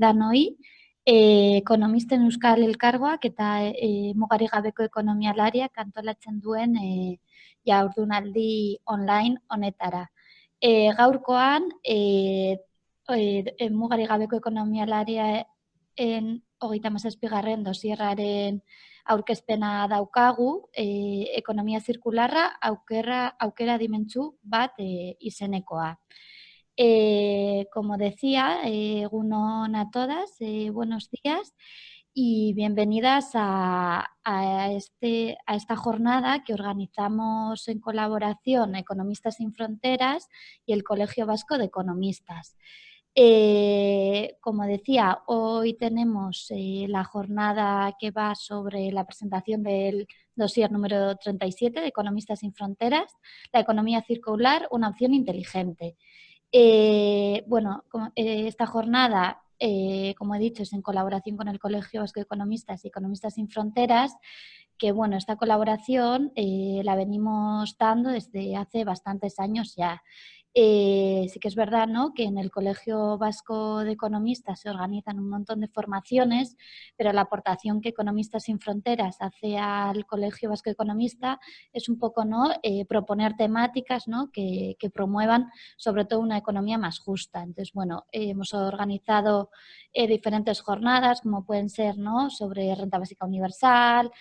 danoi, e, ekonomisten euskal elkargoak eta e, mugari gabeko ekonomia lariak antolatzen duen e, ja urdunaldi online honetara. E, gaurkoan, e, e, mugari gabeko ekonomia laria en hogeita mazazpigarren dosierraren aurkezpena daukagu, e, ekonomia zirkularra aukera, aukera dimentsu bat e, izenekoa. Eh, como decía, eh, a todas, eh, buenos días y bienvenidas a, este, a esta jornada que organizamos en colaboración Economistas sin Fronteras y el Colegio Vasco de Economistas. Eh, como decía, hoy tenemos la jornada que va sobre la presentación del dossier número 37 de Economistas sin Fronteras, la economía circular, una opción inteligente. Eh, bueno, eh, esta jornada, eh, como he dicho, es en colaboración con el Colegio Vasco de Economistas y Economistas sin Fronteras, que bueno, esta colaboración la venimos dando desde hace bastantes años ya. Eh, sí que es verdad ¿no? que en el Colegio Vasco de Economistas se organizan un montón de formaciones, pero la aportación que Economistas sin Fronteras hace al Colegio Vasco de Economistas es un poco ¿no? Eh, proponer temáticas ¿no? que, promuevan sobre todo una economía más justa. Entonces, bueno, hemos organizado eh, diferentes jornadas, como pueden ser ¿no? sobre renta básica universal,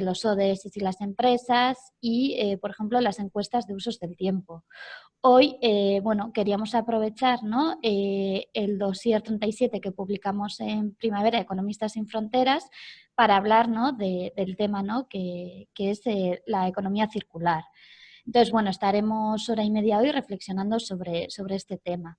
los ODS y las empresas y, por ejemplo, las encuestas de usos del tiempo. Hoy, eh, bueno, queríamos aprovechar ¿no? Eh, el dossier 37 que publicamos en Primavera Economistas sin Fronteras para hablar ¿no? del tema ¿no? que, es eh, la economía circular. Entonces, bueno, estaremos hora y media hoy reflexionando sobre, sobre este tema.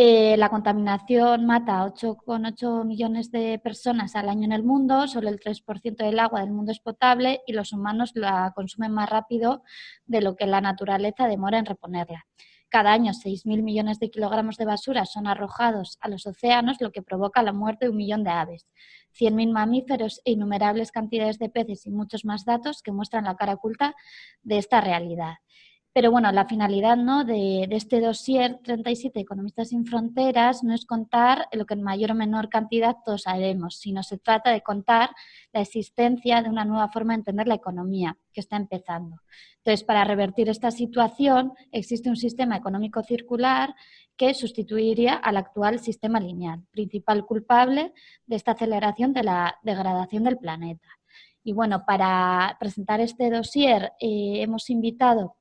Eh, la contaminación mata a 8,8 millones de personas al año en el mundo, solo el 3% del agua del mundo es potable y los humanos la consumen más rápido de lo que la naturaleza demora en reponerla. Cada año 6.000 millones de kilogramos de basura son arrojados a los océanos, lo que provoca la muerte de un millón de aves, 100.000 mamíferos e innumerables cantidades de peces y muchos más datos que muestran la cara oculta de esta realidad. Pero bueno, la finalidad ¿no? de, este dossier 37 Economistas sin Fronteras no es contar lo que en mayor o menor cantidad todos sabemos, sino se trata de contar la existencia de una nueva forma de entender la economía que está empezando. Entonces, para revertir esta situación existe un sistema económico circular que sustituiría al actual sistema lineal, principal culpable de esta aceleración de la degradación del planeta. Y bueno, para presentar este dossier eh, hemos invitado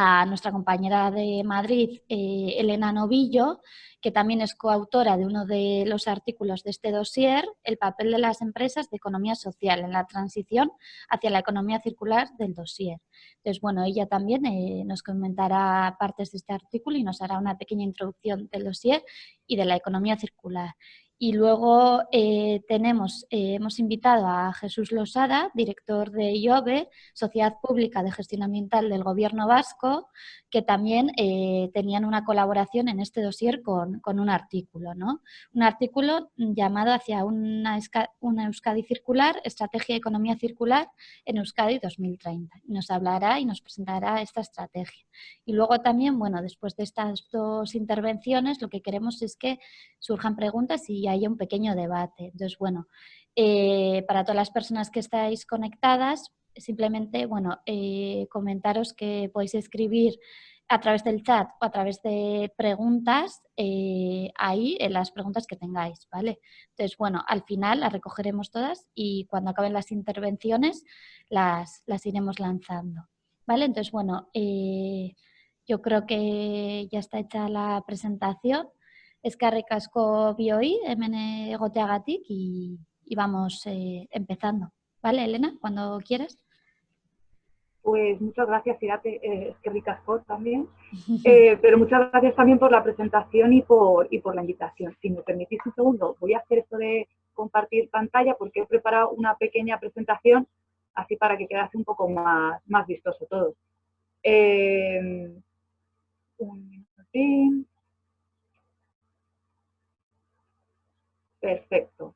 a nuestra compañera de Madrid, eh, Elena Novillo, que también es coautora de uno de los artículos de este dossier, el papel de las empresas de economía social en la transición hacia la economía circular del dossier. Entonces, bueno, ella también eh, nos comentará partes de este artículo y nos hará una pequeña introducción del dossier y de la economía circular. Y luego eh, tenemos, eh, hemos invitado a Jesús Losada, director de IOBE, Sociedad Pública de Gestión Ambiental del Gobierno Vasco, que también eh, tenían una colaboración en este dossier con, un artículo. ¿no? Un artículo llamado Hacia una, una, Euskadi Circular, Estrategia de Economía Circular en Euskadi 2030. nos hablará y nos presentará esta estrategia. Y luego también, bueno, después de estas dos intervenciones, lo que queremos es que surjan preguntas y haya un pequeño debate. Entonces, bueno, eh, para todas las personas que estáis conectadas, simplemente, bueno, eh, comentaros que podéis escribir a través del chat o a través de preguntas eh, ahí en las preguntas que tengáis, ¿vale? Entonces, bueno, al final las recogeremos todas y cuando acaben las intervenciones las, las iremos lanzando, ¿vale? Entonces, bueno, yo creo que ya está hecha la presentación eskerrik asko bioi hemen egoteagatik y, y vamos eh, empezando. ¿Vale, Elena? Cuando quieras. Pues muchas gracias, Irate, eh, es también, eh, pero muchas gracias también por la presentación y por, y por la invitación. Si me permitís un segundo, voy a hacer esto de compartir pantalla porque he preparado una pequeña presentación así para que quedase un poco más, más vistoso todo. Eh, un minutín. Perfecto.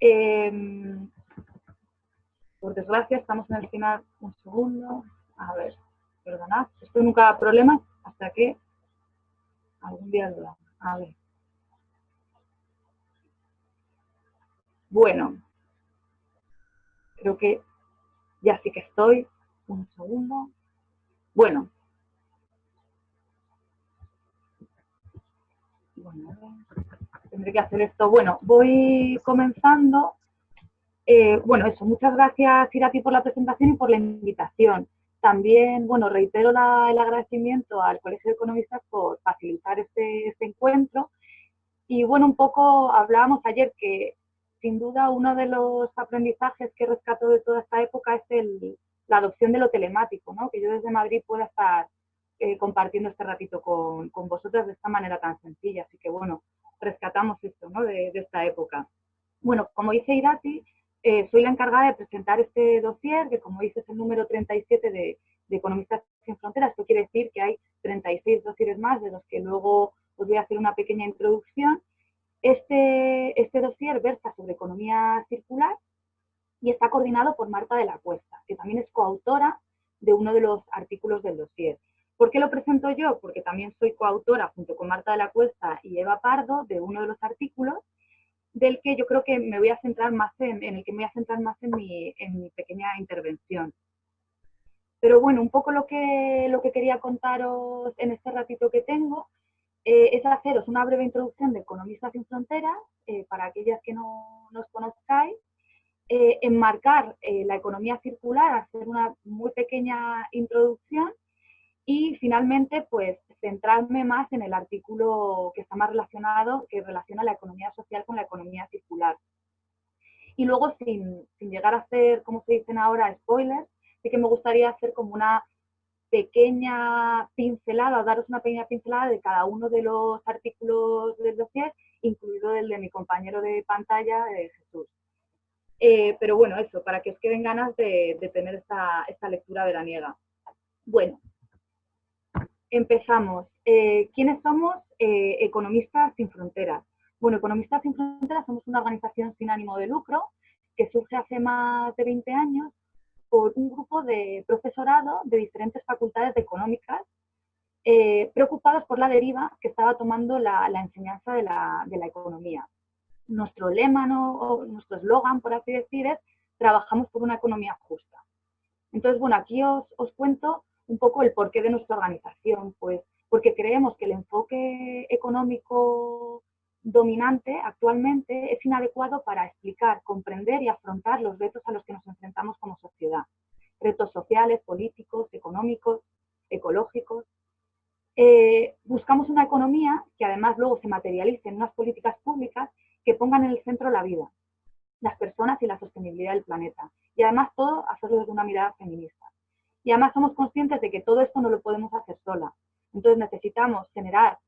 Em, por desgracia, estamos en el final. Un segundo. A ver, perdonad. Esto nunca da problemas hasta que algún día lo A ver. Bueno, creo que ya sí que estoy. Un segundo. Bueno. Bueno, tendré que hacer esto. Bueno, voy comenzando. Eh, bueno, eso, muchas gracias Irati por la presentación y por la invitación. También, bueno, reitero el agradecimiento al Colegio de Economistas por facilitar este, este encuentro. Y bueno, un poco hablábamos ayer que sin duda uno de los aprendizajes que rescato de toda esta época es la adopción de lo telemático, ¿no? que yo desde Madrid pueda estar eh, compartiendo este ratito con, vosotras de esta manera tan sencilla. Así que bueno, rescatamos esto ¿no? de, esta época. Bueno, como dice Irati, eh, soy la encargada de presentar este dossier, que como dice es el número 37 de, Economistas sin Fronteras. Esto quiere decir que hay 36 dossieres más, de los que luego os voy a hacer una pequeña introducción. Este, este dossier versa sobre economía circular y está coordinado por Marta de la Cuesta, que también es coautora de uno de los artículos del dossier. ¿Por qué lo presento yo? Porque también soy coautora, junto con Marta de la Cuesta y Eva Pardo, de uno de los artículos, del que yo creo que me voy a centrar más en, el que me voy a centrar más en mi, pequeña intervención. Pero bueno, un poco lo que, lo que quería contaros en este ratito que tengo eh, es haceros una breve introducción de Economistas sin Fronteras, eh, para aquellas que no nos conozcáis, eh, enmarcar la economía circular, hacer una muy pequeña introducción y finalmente pues centrarme más en el artículo que está más relacionado, que relaciona la economía social con la economía circular. Y luego sin, sin llegar a hacer, como se dicen ahora, spoilers, sí que me gustaría hacer como una pequeña pincelada, daros una pequeña pincelada de cada uno de los artículos del dossier, incluido el de mi compañero de pantalla, de Jesús. Eh, pero bueno, eso, para que os queden ganas de, tener esta, lectura veraniega. Bueno, empezamos. Eh, ¿Quiénes somos? Eh, Economistas sin Fronteras. Bueno, Economistas sin Fronteras somos una organización sin ánimo de lucro que surge hace más de 20 años por un grupo de profesorado de diferentes facultades económicas preocupados por la deriva que estaba tomando la, enseñanza de la economía nuestro lema, nuestro eslogan, por así decir, es trabajamos por una economía justa. Entonces, bueno, aquí os cuento un poco el porqué de nuestra organización, pues porque creemos que el enfoque económico dominante actualmente es inadecuado para explicar, comprender y afrontar los retos a los que nos enfrentamos como sociedad. Retos sociales, políticos, económicos, ecológicos. Eh, buscamos una economía que además luego se materialice en unas políticas públicas que pongan en el centro la vida, las personas y la sostenibilidad del planeta. Y además todo hacerlo desde una mirada feminista. Y además somos conscientes de que todo esto no lo podemos hacer sola. Entonces necesitamos generar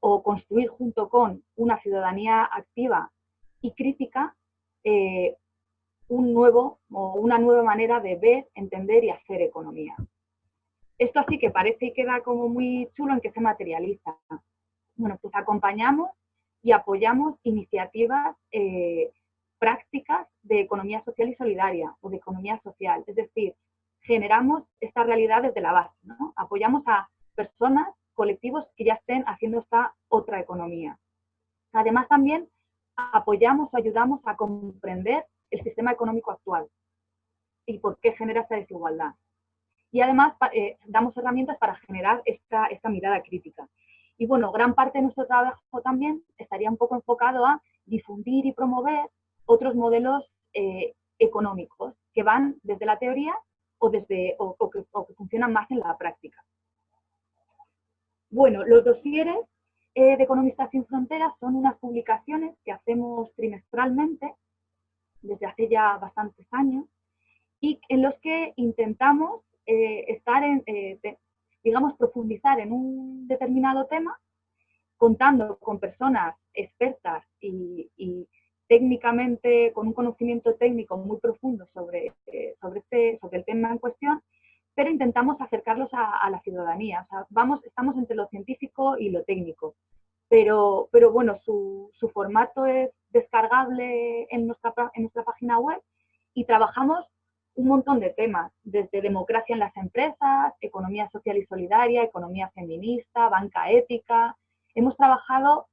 o construir junto con una ciudadanía activa y crítica eh, un nuevo o una nueva manera de ver, entender y hacer economía. Esto así que parece y queda como muy chulo en que se materializa. Bueno, pues acompañamos y apoyamos iniciativas eh, prácticas de economía social y solidaria o de economía social. Es decir, generamos esta realidad desde la base. ¿no? Apoyamos a personas, colectivos que ya estén haciendo esta otra economía. Además también apoyamos o ayudamos a comprender el sistema económico actual y por qué genera esta desigualdad. Y además eh, damos herramientas para generar esta, esta mirada crítica. Y bueno, gran parte de nuestro trabajo también estaría un poco enfocado a difundir y promover otros modelos eh, económicos que van desde la teoría o, desde, o, que, funcionan más en la práctica. Bueno, los dosieres eh, de Economistas sin Fronteras son unas publicaciones que hacemos trimestralmente desde hace ya bastantes años y en los que intentamos eh, estar en, digamos, profundizar en un determinado tema, contando con personas expertas y, técnicamente, con un conocimiento técnico muy profundo sobre, eh, sobre, este, sobre el tema en cuestión, pero intentamos acercarlos a, la ciudadanía. vamos, estamos entre lo científico y lo técnico. Pero, pero bueno, su, su formato es descargable en nuestra, en nuestra página web y trabajamos un montón de temas, desde democracia en las empresas, economía social y solidaria, economía feminista, banca ética. Hemos trabajado,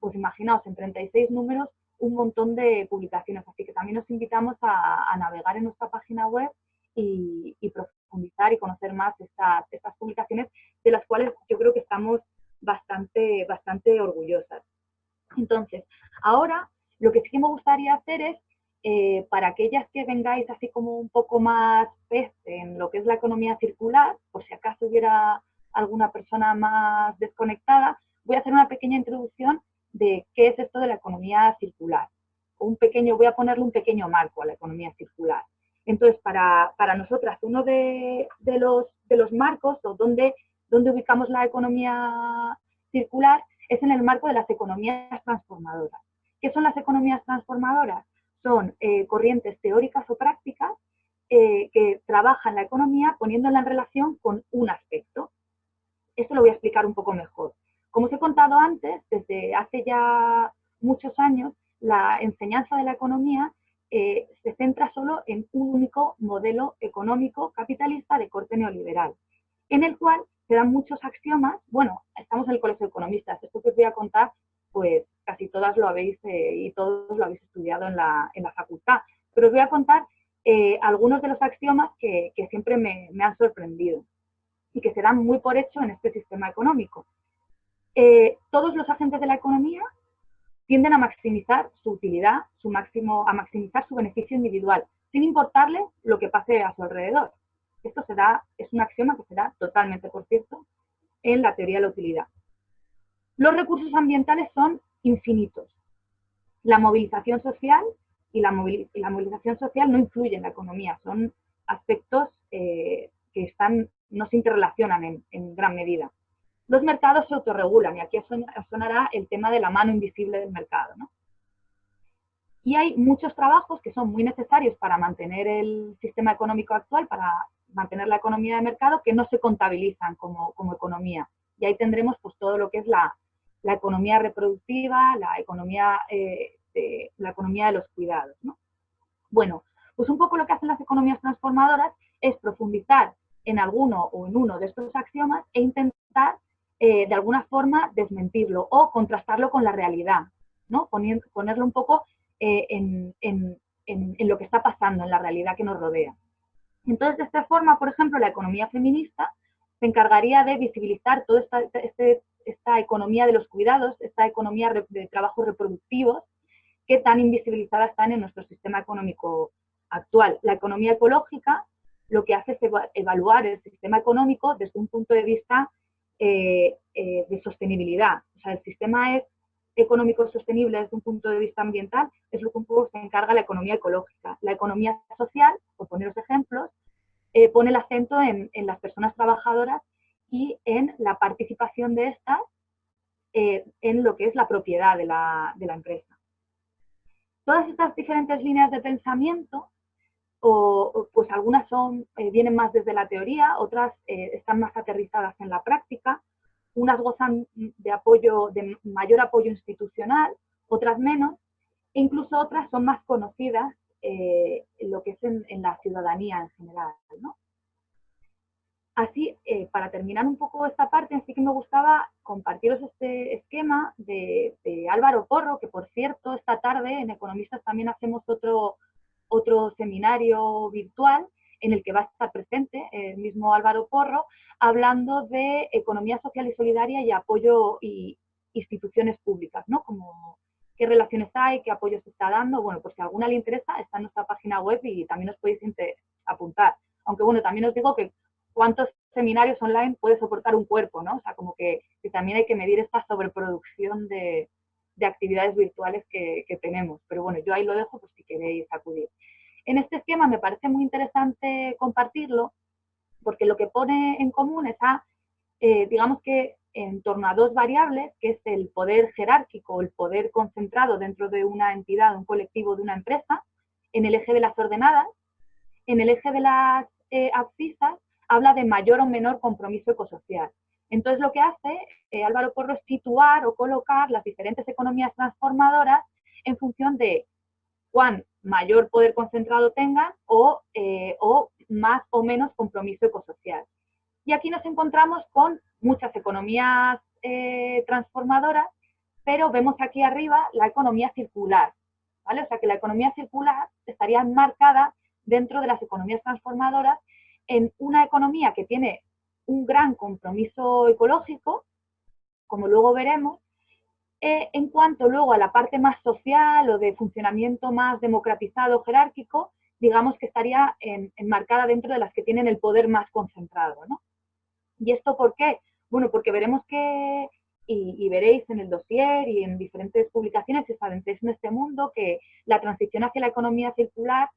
pues imaginaos, en 36 números, un montón de publicaciones, así que también os invitamos a, navegar en nuestra página web y, profundizar y conocer más estas, estas publicaciones, de las cuales yo creo que estamos bastante, bastante orgullosas. Entonces, ahora lo que sí que me gustaría hacer es, eh, para aquellas que vengáis así como un poco más en lo que es la economía circular, por si acaso hubiera alguna persona más desconectada, voy a hacer una pequeña introducción de qué es esto de la economía circular. Un pequeño, voy a ponerle un pequeño marco a la economía circular. Entonces, para, nosotras, uno de, los, de los marcos o donde ubicamos la economía circular es en el marco de las economías transformadoras. ¿Qué son las economías transformadoras? Son eh, corrientes teóricas o prácticas eh, que trabajan la economía poniéndola en relación con un aspecto. Esto lo voy a explicar un poco mejor. Como os he contado antes, desde hace ya muchos años, la enseñanza de la economía eh, se centra solo en un único modelo económico capitalista de corte neoliberal, en el cual se dan muchos axiomas. Bueno, estamos en el Colegio de Economistas, esto que os voy a contar, pues casi todas lo habéis eh, y todos lo habéis estudiado en la, facultad, pero os voy a contar eh, algunos de los axiomas que, siempre me han sorprendido y que se dan muy por hecho en este sistema económico. Eh, todos los agentes de la economía tienden a maximizar su utilidad, su a maximizar su beneficio individual, sin importarle lo que pase a su alrededor. Esto se da, es un axioma que se da totalmente, por cierto, en la teoría de la utilidad. Los recursos ambientales son infinitos. La movilización social y la, movilización social no influye en la economía, son aspectos eh, que están, no se interrelacionan en gran medida los mercados se autorregulan y aquí sonará el tema de la mano invisible del mercado. Y hay muchos trabajos que son muy necesarios para mantener el sistema económico actual, para mantener la economía de mercado, que no se contabilizan como, economía. Y ahí tendremos pues, todo lo que es la, economía reproductiva, la economía, eh, de, la economía de los cuidados. Bueno, pues un poco lo que hacen las economías transformadoras es profundizar en alguno o en uno de estos axiomas e intentar eh, de alguna forma desmentirlo o contrastarlo con la realidad, ¿no? ponerlo un poco eh, en, lo que está pasando, en la realidad que nos rodea. Entonces, de esta forma, por ejemplo, la economía feminista se encargaría de visibilizar toda esta, este, esta economía de los cuidados, esta economía de trabajos reproductivos, que tan invisibilizadas están en nuestro sistema económico actual. La economía ecológica lo que hace es evaluar el sistema económico desde un punto de vista eh, eh, de sostenibilidad. O sea, el sistema es económico sostenible desde un punto de vista ambiental, es lo que un poco se encarga la economía ecológica. La economía social, por poneros ejemplos, eh, pone el acento en, las personas trabajadoras y en la participación de estas en lo que es la propiedad de la, de la empresa. Todas estas diferentes líneas de pensamiento o pues algunas son, eh, vienen más desde la teoría, otras eh, están más aterrizadas en la práctica, unas gozan de apoyo, de mayor apoyo institucional, otras menos, e incluso otras son más conocidas eh, lo que es en, la ciudadanía en general. Así, para terminar un poco esta parte, sí que me gustaba compartiros este esquema de, de Álvaro Porro, que por cierto, esta tarde en Economistas también hacemos otro otro seminario virtual en el que va a estar presente el mismo Álvaro Porro, hablando de economía social y solidaria y apoyo y instituciones públicas, ¿no? Como qué relaciones hay, qué apoyo se está dando. Bueno, pues si a alguna le interesa, está en nuestra página web y también os podéis apuntar. Aunque bueno, también os digo que cuántos seminarios online puede soportar un cuerpo, ¿no? O sea, como que, que también hay que medir esta sobreproducción de, de actividades virtuales que, tenemos. Pero bueno, yo ahí lo dejo por si queréis acudir. En este esquema me parece muy interesante compartirlo porque lo que pone en común es a, eh, digamos que en torno a dos variables, que es el poder jerárquico, el poder concentrado dentro de una entidad, un colectivo, de una empresa, en el eje de las ordenadas, en el eje de las eh, abscisas, habla de mayor o menor compromiso ecosocial. Entonces lo que hace eh, Álvaro Porro es situar o colocar las diferentes economías transformadoras en función de cuán mayor poder concentrado tengan o, eh, más o menos compromiso ecosocial. Y aquí nos encontramos con muchas economías eh, transformadoras, pero vemos aquí arriba la economía circular. ¿vale? O sea que la economía circular estaría enmarcada dentro de las economías transformadoras en una economía que tiene un gran compromiso ecológico, como luego veremos, eh, en cuanto luego a la parte más social o de funcionamiento más democratizado, jerárquico, digamos que estaría enmarcada dentro de las que tienen el poder más concentrado. ¿no? ¿Y esto por qué? Bueno, porque veremos que, y, veréis en el dossier y en diferentes publicaciones os adentréis en este mundo, que la transición hacia la economía circular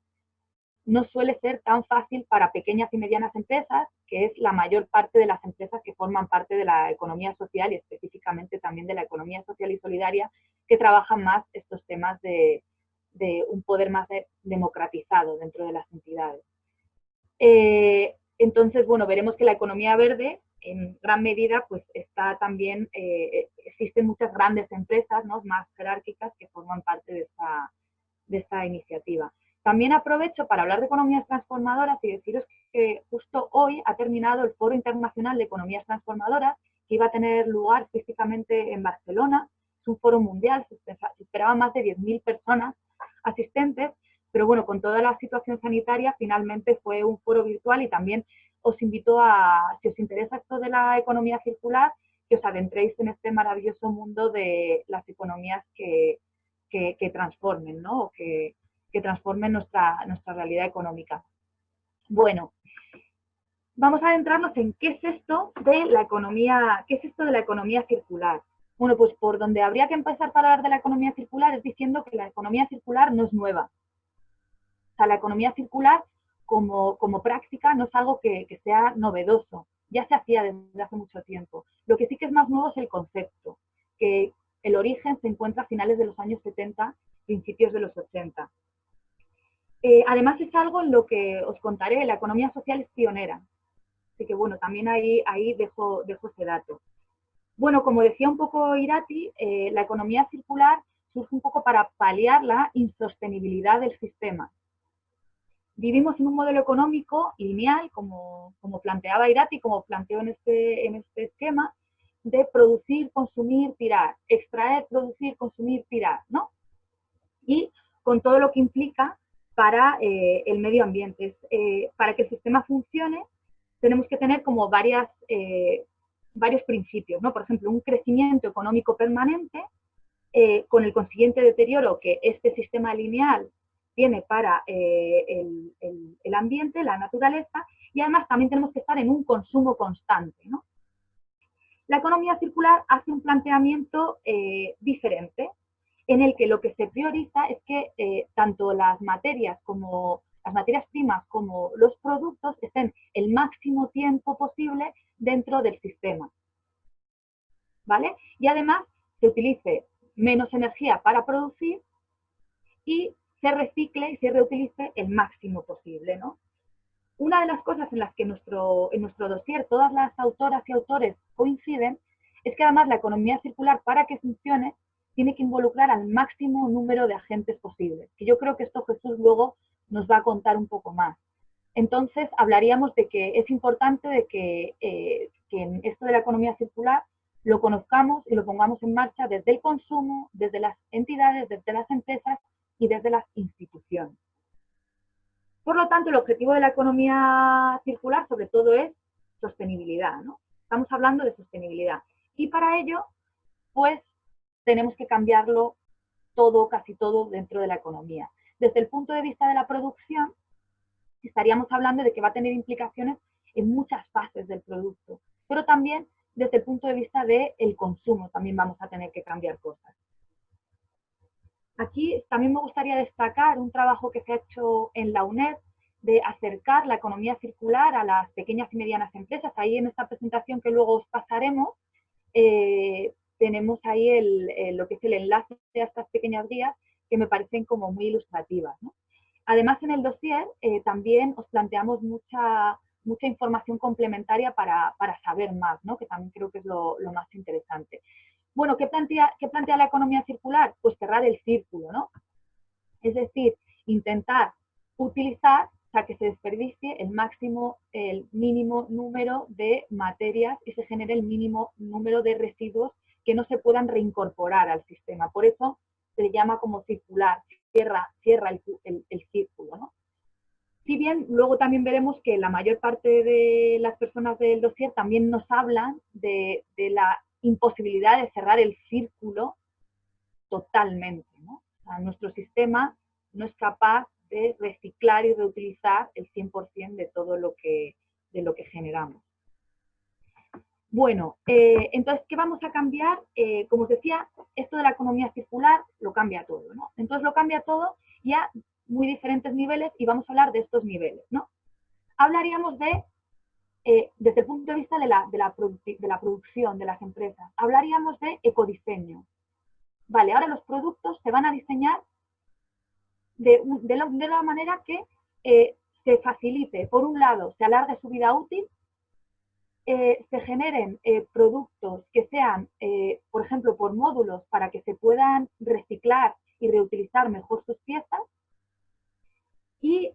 no suele ser tan fácil para pequeñas y medianas empresas, que es la mayor parte de las empresas que forman parte de la economía social y específicamente también de la economía social y solidaria, que trabajan más estos temas de, un poder más democratizado dentro de las entidades. Eh, entonces, bueno, veremos que la economía verde en gran medida pues está también, eh, existen muchas grandes empresas ¿no? más jerárquicas que forman parte de esta, de esta iniciativa. También aprovecho para hablar de economías transformadoras y deciros que justo hoy ha terminado el Foro Internacional de Economías Transformadoras, que iba a tener lugar físicamente en Barcelona. Es un foro mundial, se esperaban más de 10.000 personas asistentes, pero bueno, con toda la situación sanitaria finalmente fue un foro virtual y también os invito a, si os interesa esto de la economía circular, que os adentréis en este maravilloso mundo de las economías que, que, transformen, ¿no? Que transformen nuestra, nuestra realidad económica. Bueno, vamos a adentrarnos en qué es esto de la economía, qué es esto de la economía circular. Bueno, pues por donde habría que empezar para hablar de la economía circular es diciendo que la economía circular no es nueva. O sea, la economía circular como, como práctica no es algo que, que sea novedoso, ya se hacía desde hace mucho tiempo. Lo que sí que es más nuevo es el concepto, que el origen se encuentra a finales de los años 70, principios de los 80. Eh, además es algo en lo que os contaré, la economía social es pionera. Así que bueno, también ahí, ahí dejo, dejo ese dato. Bueno, como decía un poco Irati, eh, la economía circular surge un poco para paliar la insostenibilidad del sistema. Vivimos en un modelo económico lineal, como, como planteaba Irati, como planteó en este, en este esquema, de producir, consumir, tirar, extraer, producir, consumir, tirar, ¿no? Y con todo lo que implica para eh, el medio ambiente. Eh, para que el sistema funcione, tenemos que tener como varias, eh, varios principios, ¿no? Por ejemplo, un crecimiento económico permanente, con el consiguiente deterioro que este sistema lineal tiene para el, el, ambiente, la naturaleza, y además también tenemos que estar en un consumo constante, ¿no? La economía circular hace un planteamiento diferente, en el que lo que se prioriza es que eh, tanto las materias como las materias primas como los productos estén el máximo tiempo posible dentro del sistema. ¿Vale? Y además se utilice menos energía para producir y se recicle y se reutilice el máximo posible, ¿no? Una de las cosas en las que nuestro, en nuestro dossier todas las autoras y autores coinciden es que además la economía circular para que funcione tiene que involucrar al máximo número de agentes posibles, que yo creo que esto Jesús luego nos va a contar un poco más. Entonces, hablaríamos de que es importante de que, eh, que en esto de la economía circular lo conozcamos y lo pongamos en marcha desde el consumo, desde las entidades, desde las empresas y desde las instituciones. Por lo tanto, el objetivo de la economía circular sobre todo es sostenibilidad, ¿no? Estamos hablando de sostenibilidad. Y para ello, pues tenemos que cambiarlo todo, casi todo dentro de la economía. Desde el punto de vista de la producción, estaríamos hablando de que va a tener implicaciones en muchas fases del producto, pero también desde el punto de vista del consumo también vamos a tener que cambiar cosas. Aquí también me gustaría destacar un trabajo que se ha hecho en la UNED de acercar la economía circular a las pequeñas y medianas empresas. Ahí en esta presentación que luego os pasaremos, eh, tenemos ahí el, lo que es el enlace a estas pequeñas guías que me parecen como muy ilustrativas. Además, en el dossier eh, también os planteamos mucha, mucha información complementaria para, saber más, ¿no? que también creo que es lo, más interesante. Bueno, ¿qué plantea, ¿qué plantea la economía circular? Pues cerrar el círculo. Es decir, intentar utilizar, sea, que se desperdicie el máximo, el mínimo número de materias y se genere el mínimo número de residuos que no se puedan reincorporar al sistema. Por eso se llama como circular, cierra, cierra el, círculo. ¿no? Si bien luego también veremos que la mayor parte de las personas del dossier también nos hablan de, la imposibilidad de cerrar el círculo totalmente. nuestro sistema no es capaz de reciclar y reutilizar el 100% de todo lo que, de lo que generamos. Bueno, eh, entonces, ¿qué vamos a cambiar? Eh, como os decía, esto de la economía circular lo cambia todo, ¿no? Entonces lo cambia todo y a muy diferentes niveles y vamos a hablar de estos niveles, ¿no? Hablaríamos de, eh, desde el punto de vista de la, de, la de la producción de las empresas, hablaríamos de ecodiseño. Vale, ahora los productos se van a diseñar de, de, la, manera que se facilite, por un lado, se alargue su vida útil eh, se generen eh, productos que sean, eh, por ejemplo, por módulos para que se puedan reciclar y reutilizar mejor sus piezas y,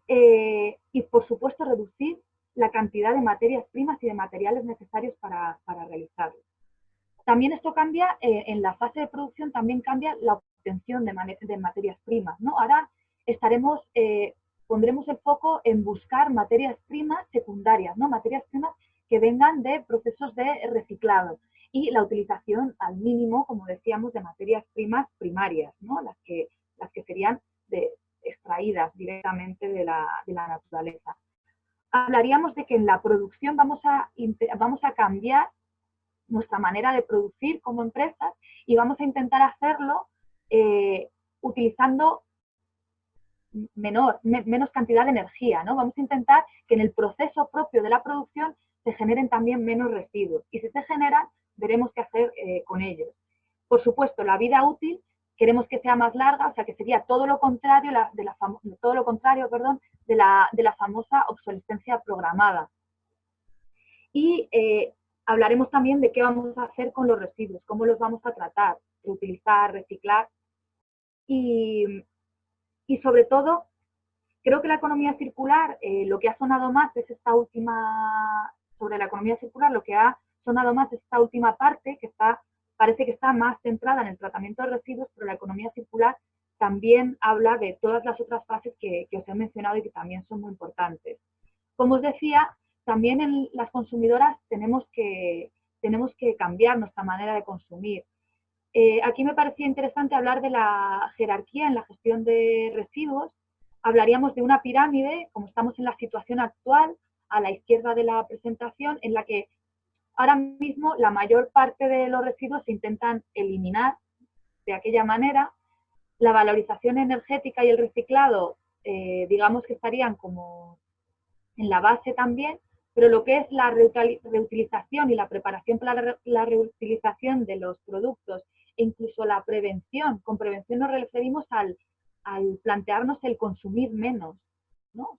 y por supuesto, reducir la cantidad de materias primas y de materiales necesarios para, para realizarlo. También esto cambia, en la fase de producción también cambia la obtención de, de materias primas. ¿no? Ahora estaremos, pondremos el foco en buscar materias primas secundarias, ¿no? materias primas que vengan de procesos de reciclado y la utilización al mínimo, como decíamos, de materias primas primarias, ¿no? las, que, las que serían extraídas directamente de la, de la, naturaleza. Hablaríamos de que en la producción vamos a, vamos a cambiar nuestra manera de producir como empresas y vamos a intentar hacerlo eh, utilizando menor, menos cantidad de energía, ¿no? Vamos a intentar que en el proceso propio de la producción se generen también menos residuos. Y si se generan, veremos qué hacer eh, con ellos. Por supuesto, la vida útil queremos que sea más larga, o sea que sería todo lo contrario, de la todo lo contrario perdón, de, la, de la famosa obsolescencia programada. Y eh, hablaremos también de qué vamos a hacer con los residuos, cómo los vamos a tratar, reutilizar, reciclar. Y, y sobre todo, creo que la economía circular, eh, lo que ha sonado más es esta última sobre la economía circular, lo que ha sonado más es esta última parte, que parece que está más centrada en el tratamiento de residuos, pero la economía circular también habla de todas las otras fases que, os he mencionado y que también son muy importantes. Como os decía, también en las consumidoras tenemos que, tenemos que cambiar nuestra manera de consumir. Eh, aquí me parecía interesante hablar de la jerarquía en la gestión de residuos. Hablaríamos de una pirámide, como estamos en la situación actual, a la izquierda de la presentación, en la que ahora mismo la mayor parte de los residuos se intentan eliminar de aquella manera. La valorización energética y el reciclado, eh, digamos que estarían como en la base también, pero lo que es la reutilización y la preparación para la reutilización de los productos e incluso la prevención, con prevención nos referimos al, plantearnos el consumir menos, ¿no?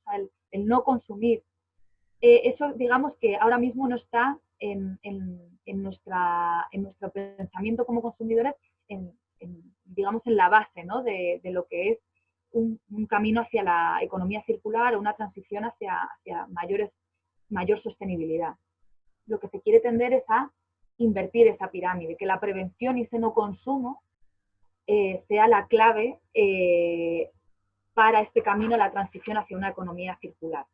el no consumir, eh, eso digamos que ahora mismo no está en, nuestro pensamiento como consumidores, digamos en la base de, lo que es un, camino hacia la economía circular o una transición hacia, mayor sostenibilidad. Lo que se quiere tender es a invertir esa pirámide, que la prevención y ese no consumo eh, sea la clave eh, para este camino, la transición hacia una economía circular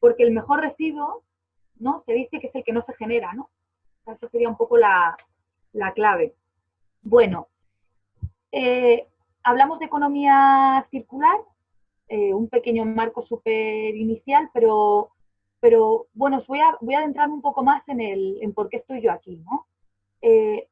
porque el mejor residuo, ¿no? Se dice que es el que no se genera, ¿no? Esa sería un poco la, clave. Bueno, eh, hablamos de economía circular, eh, un pequeño marco súper inicial, pero, pero bueno, voy a, voy a adentrarme un poco más en, el, en por qué estoy yo aquí, ¿no? Eh,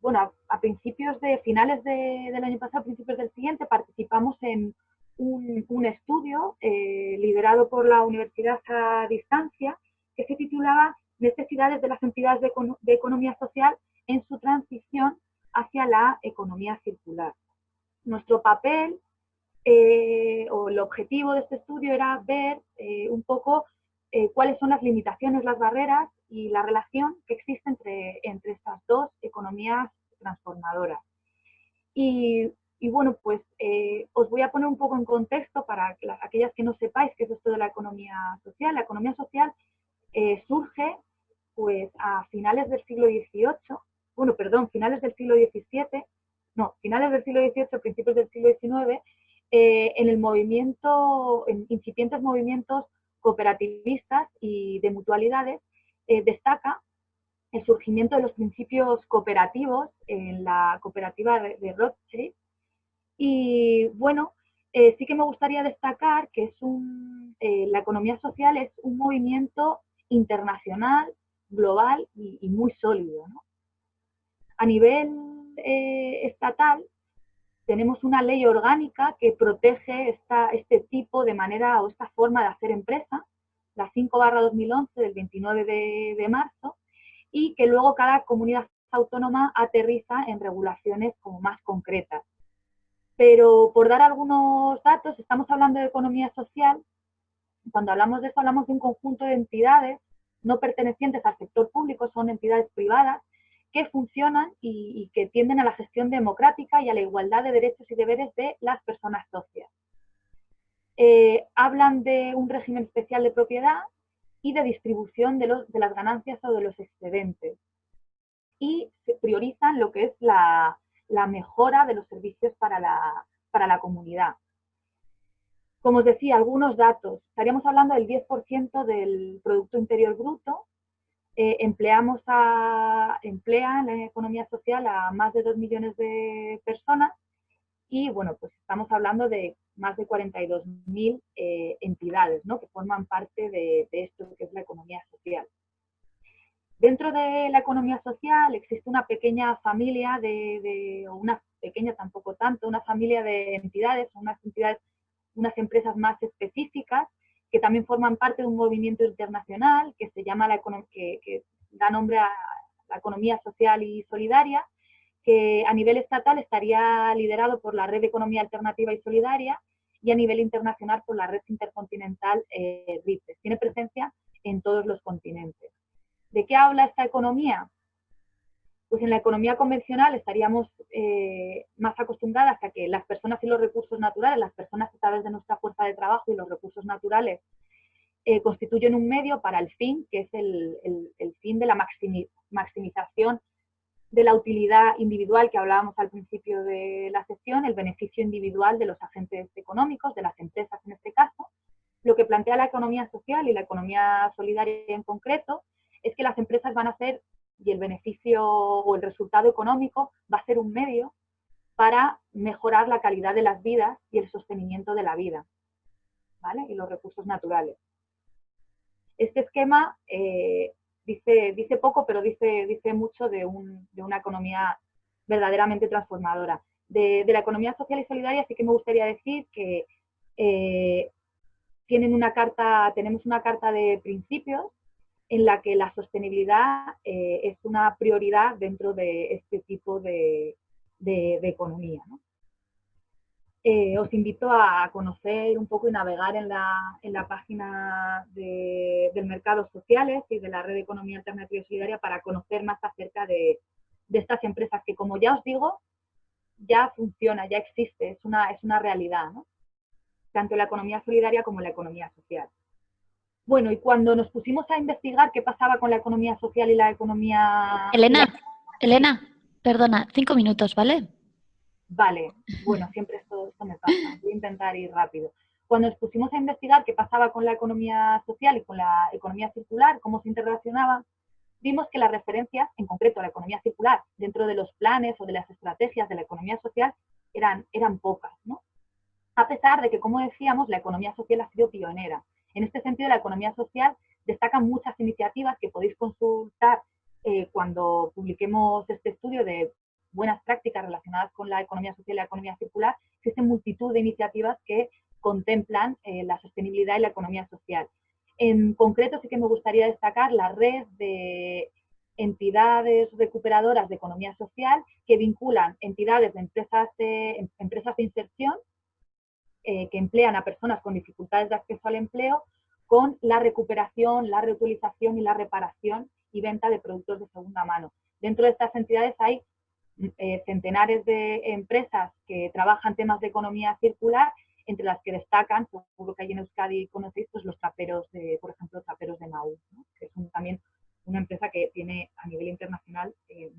bueno, a, principios de, finales del año pasado, principios del siguiente, participamos en un, estudio eh, liderado por la Universidad a Distancia que se titulaba Necesidades de las entidades de, economía social en su transición hacia la economía circular. Nuestro papel eh, o el objetivo de este estudio era ver eh, un poco cuáles son las limitaciones, las barreras y la relación que existe entre, entre estas dos economías transformadoras. Y y bueno, pues eh, os voy a poner un poco en contexto para aquellas que no sepáis qué es esto de la economía social. La economía social eh, surge pues a finales del siglo XVIII, bueno, perdón, finales del siglo XVII, no, finales del siglo XVIII, principios del siglo XIX, eh, en el movimiento, en incipientes movimientos cooperativistas y de mutualidades, destaca el surgimiento de los principios cooperativos en la cooperativa de, Rothschild. Y bueno, eh, sí que me gustaría destacar que es un, la economía social es un movimiento internacional, global y, muy sólido. A nivel estatal, tenemos una ley orgánica que protege esta, este tipo de manera o esta forma de hacer empresa, la 5 barra 2011 del 29 de, marzo, y que luego cada comunidad autónoma aterriza en regulaciones como más concretas. Pero por dar algunos datos, estamos hablando de economía social, cuando hablamos de eso hablamos de un conjunto de entidades no pertenecientes al sector público, son entidades privadas, que funcionan y, que tienden a la gestión democrática y a la igualdad de derechos y deberes de las personas socias. Eh, hablan de un régimen especial de propiedad y de distribución de, las ganancias o de los excedentes. Y priorizan lo que es la, mejora de los servicios para la, para la comunidad. Como os decía, algunos datos. Estaríamos hablando del 10% del Producto Interior Bruto, eh, empleamos a, emplea en la economía social a más de 2 millones de personas y bueno, pues estamos hablando de más de 42.000 eh, entidades ¿no? que forman parte de, esto que es la economía social. Dentro de la economía social existe una pequeña familia de, o una pequeña tampoco tanto, una familia de entidades, unas entidades, unas empresas más específicas que también forman parte de un movimiento internacional que se llama la que, da nombre a la economía social y solidaria, que a nivel estatal estaría liderado por la Red de Economía Alternativa y Solidaria y a nivel internacional por la Red Intercontinental eh, RIPES. Tiene presencia en todos los continentes. ¿De qué habla esta economía? Pues en la economía convencional estaríamos eh, más acostumbradas a que las personas y los recursos naturales, las personas a través de nuestra fuerza de trabajo y los recursos naturales, eh, constituyen un medio para el fin, que es el, fin de la maximización de la utilidad individual que hablábamos al principio de la sesión, el beneficio individual de los agentes económicos, de las empresas en este caso. Lo que plantea la economía social y la economía solidaria en concreto es que las empresas van a ser y el beneficio o el resultado económico va a ser un medio para mejorar la calidad de las vidas y el sostenimiento de la vida ¿vale? y los recursos naturales. Este esquema eh, dice, dice poco, pero dice, dice mucho de, una economía verdaderamente transformadora. De, la economía social y solidaria sí que me gustaría decir que eh, tienen una carta, tenemos una carta de principios en la que la sostenibilidad eh, es una prioridad dentro de este tipo de, economía. Eh, os invito a conocer un poco y navegar en la, página del Mercados Sociales y de la Red de Economía Alternativa Solidaria para conocer más acerca de, estas empresas que, como ya os digo, ya funciona, ya existe, es una, es una realidad, tanto la economía solidaria como la economía social. Bueno, y cuando nos pusimos a investigar qué pasaba con la economía social y la economía... Elena, Elena, perdona, cinco minutos, ¿vale? Vale, bueno, siempre esto, esto me pasa, voy a intentar ir rápido. Cuando nos pusimos a investigar qué pasaba con la economía social y con la economía circular, cómo se interrelacionaban, vimos que las referencias, en concreto la economía circular, dentro de los planes o de las estrategias de la economía social, eran, eran pocas, ¿no? A pesar de que, como decíamos, la economía social ha sido pionera. En este sentido, la economía social destaca muchas iniciativas que podéis consultar eh, cuando publiquemos este estudio de buenas prácticas relacionadas con la economía social y la economía circular. Existen multitud de iniciativas que contemplan eh, la sostenibilidad y la economía social. En concreto, sí que me gustaría destacar la red de entidades recuperadoras de economía social que vinculan entidades de empresas de, empresas de inserción eh, que emplean a personas con dificultades de acceso al empleo con la recuperación, la reutilización y la reparación y venta de productos de segunda mano. Dentro de estas entidades hay eh, centenares de empresas que trabajan temas de economía circular, entre las que destacan, seguro que hay en Euskadi conocéis, pues los traperos, de, por ejemplo, traperos de Mau, que es también una empresa que tiene a nivel internacional eh,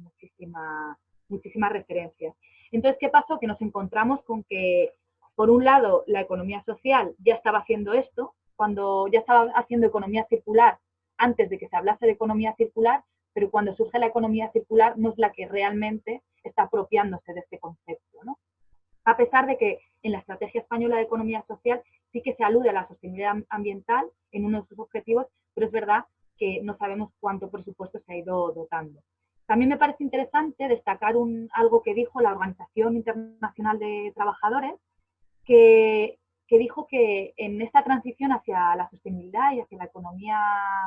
muchísimas referencias. Entonces, ¿qué pasó? Que nos encontramos con que, por un lado, la economía social ya estaba haciendo esto, cuando ya estaba haciendo economía circular antes de que se hablase de economía circular, pero cuando surge la economía circular no es la que realmente está apropiándose de este concepto. ¿no? A pesar de que en la estrategia española de economía social sí que se alude a la sostenibilidad ambiental en uno de sus objetivos, pero es verdad que no sabemos cuánto presupuesto se ha ido dotando. También me parece interesante destacar algo que dijo la Organización Internacional de Trabajadores, que, dijo que en esta transición hacia la sostenibilidad y hacia la economía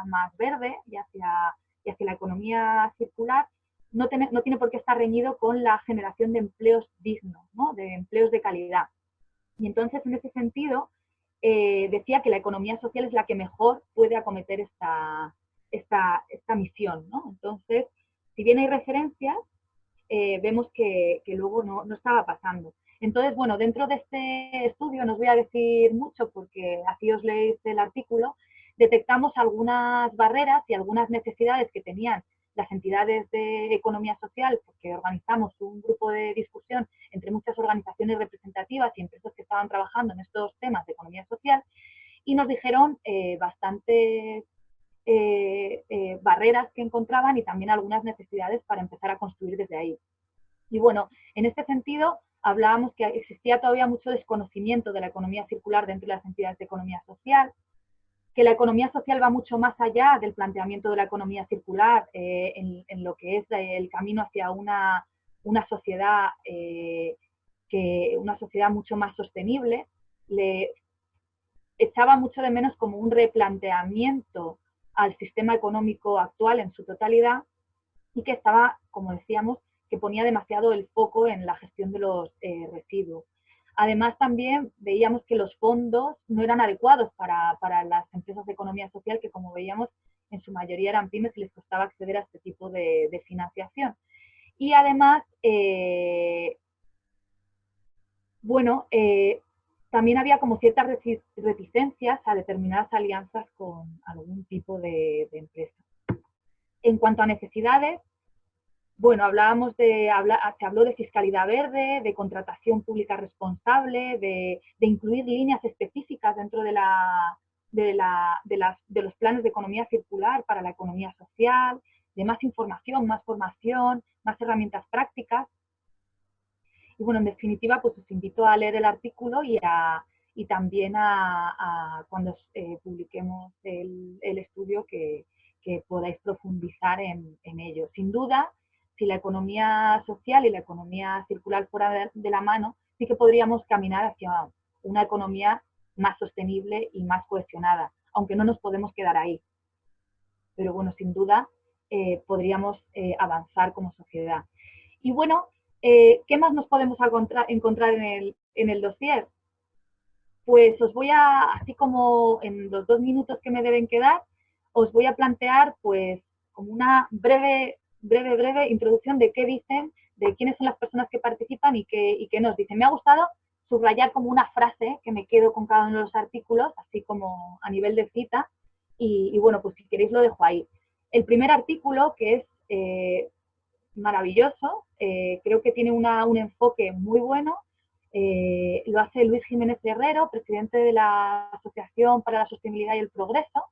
más verde y hacia, y hacia la economía circular, no tiene, no tiene por qué estar reñido con la generación de empleos dignos, ¿no? de empleos de calidad. Y entonces, en ese sentido, eh, decía que la economía social es la que mejor puede acometer esta, esta, esta misión. ¿no? Entonces, si bien hay referencias, eh, vemos que, que luego no, no, estaba pasando. Entonces, bueno, dentro de este estudio, no os voy a decir mucho porque así os leéis el artículo, detectamos algunas barreras y algunas necesidades que tenían las entidades de economía social, porque organizamos un grupo de discusión entre muchas organizaciones representativas y empresas que estaban trabajando en estos temas de economía social, y nos dijeron eh, bastantes eh, eh, barreras que encontraban y también algunas necesidades para empezar a construir desde ahí. Y bueno, en este sentido, hablábamos que existía todavía mucho desconocimiento de la economía circular dentro de las entidades de economía social, que la economía social va mucho más allá del planteamiento de la economía circular eh, en, lo que es el camino hacia una, una sociedad eh, que una sociedad mucho más sostenible le echaba mucho de menos como un replanteamiento al sistema económico actual en su totalidad y que estaba, como decíamos, que ponía demasiado el foco en la gestión de los eh, residuos. Además, también veíamos que los fondos no eran adecuados para, las empresas de economía social, que como veíamos, en su mayoría eran pymes y les costaba acceder a este tipo de, financiación. Y además, eh, bueno, eh, también había como ciertas reticencias a determinadas alianzas con algún tipo de empresa. En cuanto a necesidades, bueno, hablábamos de, se habló de fiscalidad verde, de contratación pública responsable, de, incluir líneas específicas dentro de, los planes de economía circular para la economía social, de más información, más formación, más herramientas prácticas. Y bueno, en definitiva, pues os invito a leer el artículo y, también a, cuando eh, publiquemos el, estudio que, podáis profundizar en ello. Sin duda, si la economía social y la economía circular fuera de, la mano, sí que podríamos caminar hacia una economía más sostenible y más cohesionada, aunque no nos podemos quedar ahí. Pero bueno, sin duda eh, podríamos eh, avanzar como sociedad. Y bueno, eh, ¿qué más nos podemos encontrar en el, en el dossier? Pues os voy a, así como en los dos minutos que me deben quedar, os voy a plantear pues como una breve breve, breve introducción de qué dicen, de quiénes son las personas que participan y qué, y qué nos dicen. Me ha gustado subrayar como una frase que me quedo con cada uno de los artículos, así como a nivel de cita, y, bueno, pues si queréis lo dejo ahí. El primer artículo, que es eh, maravilloso, eh, creo que tiene una, un enfoque muy bueno, eh, lo hace Luis Jiménez Herrero, presidente de la Asociación para la Sostenibilidad y el Progreso,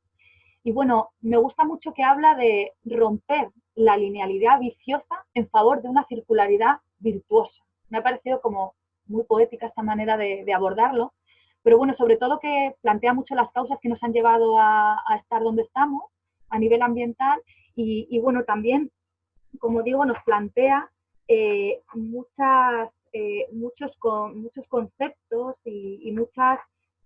y bueno, me gusta mucho que habla de romper la linealidad viciosa en favor de una circularidad virtuosa. Me ha parecido como muy poética esta manera de, abordarlo, pero bueno, sobre todo que plantea mucho las causas que nos han llevado a, estar donde estamos a nivel ambiental y, bueno, también, como digo, nos plantea eh, eh, muchos, muchos conceptos y, y muchas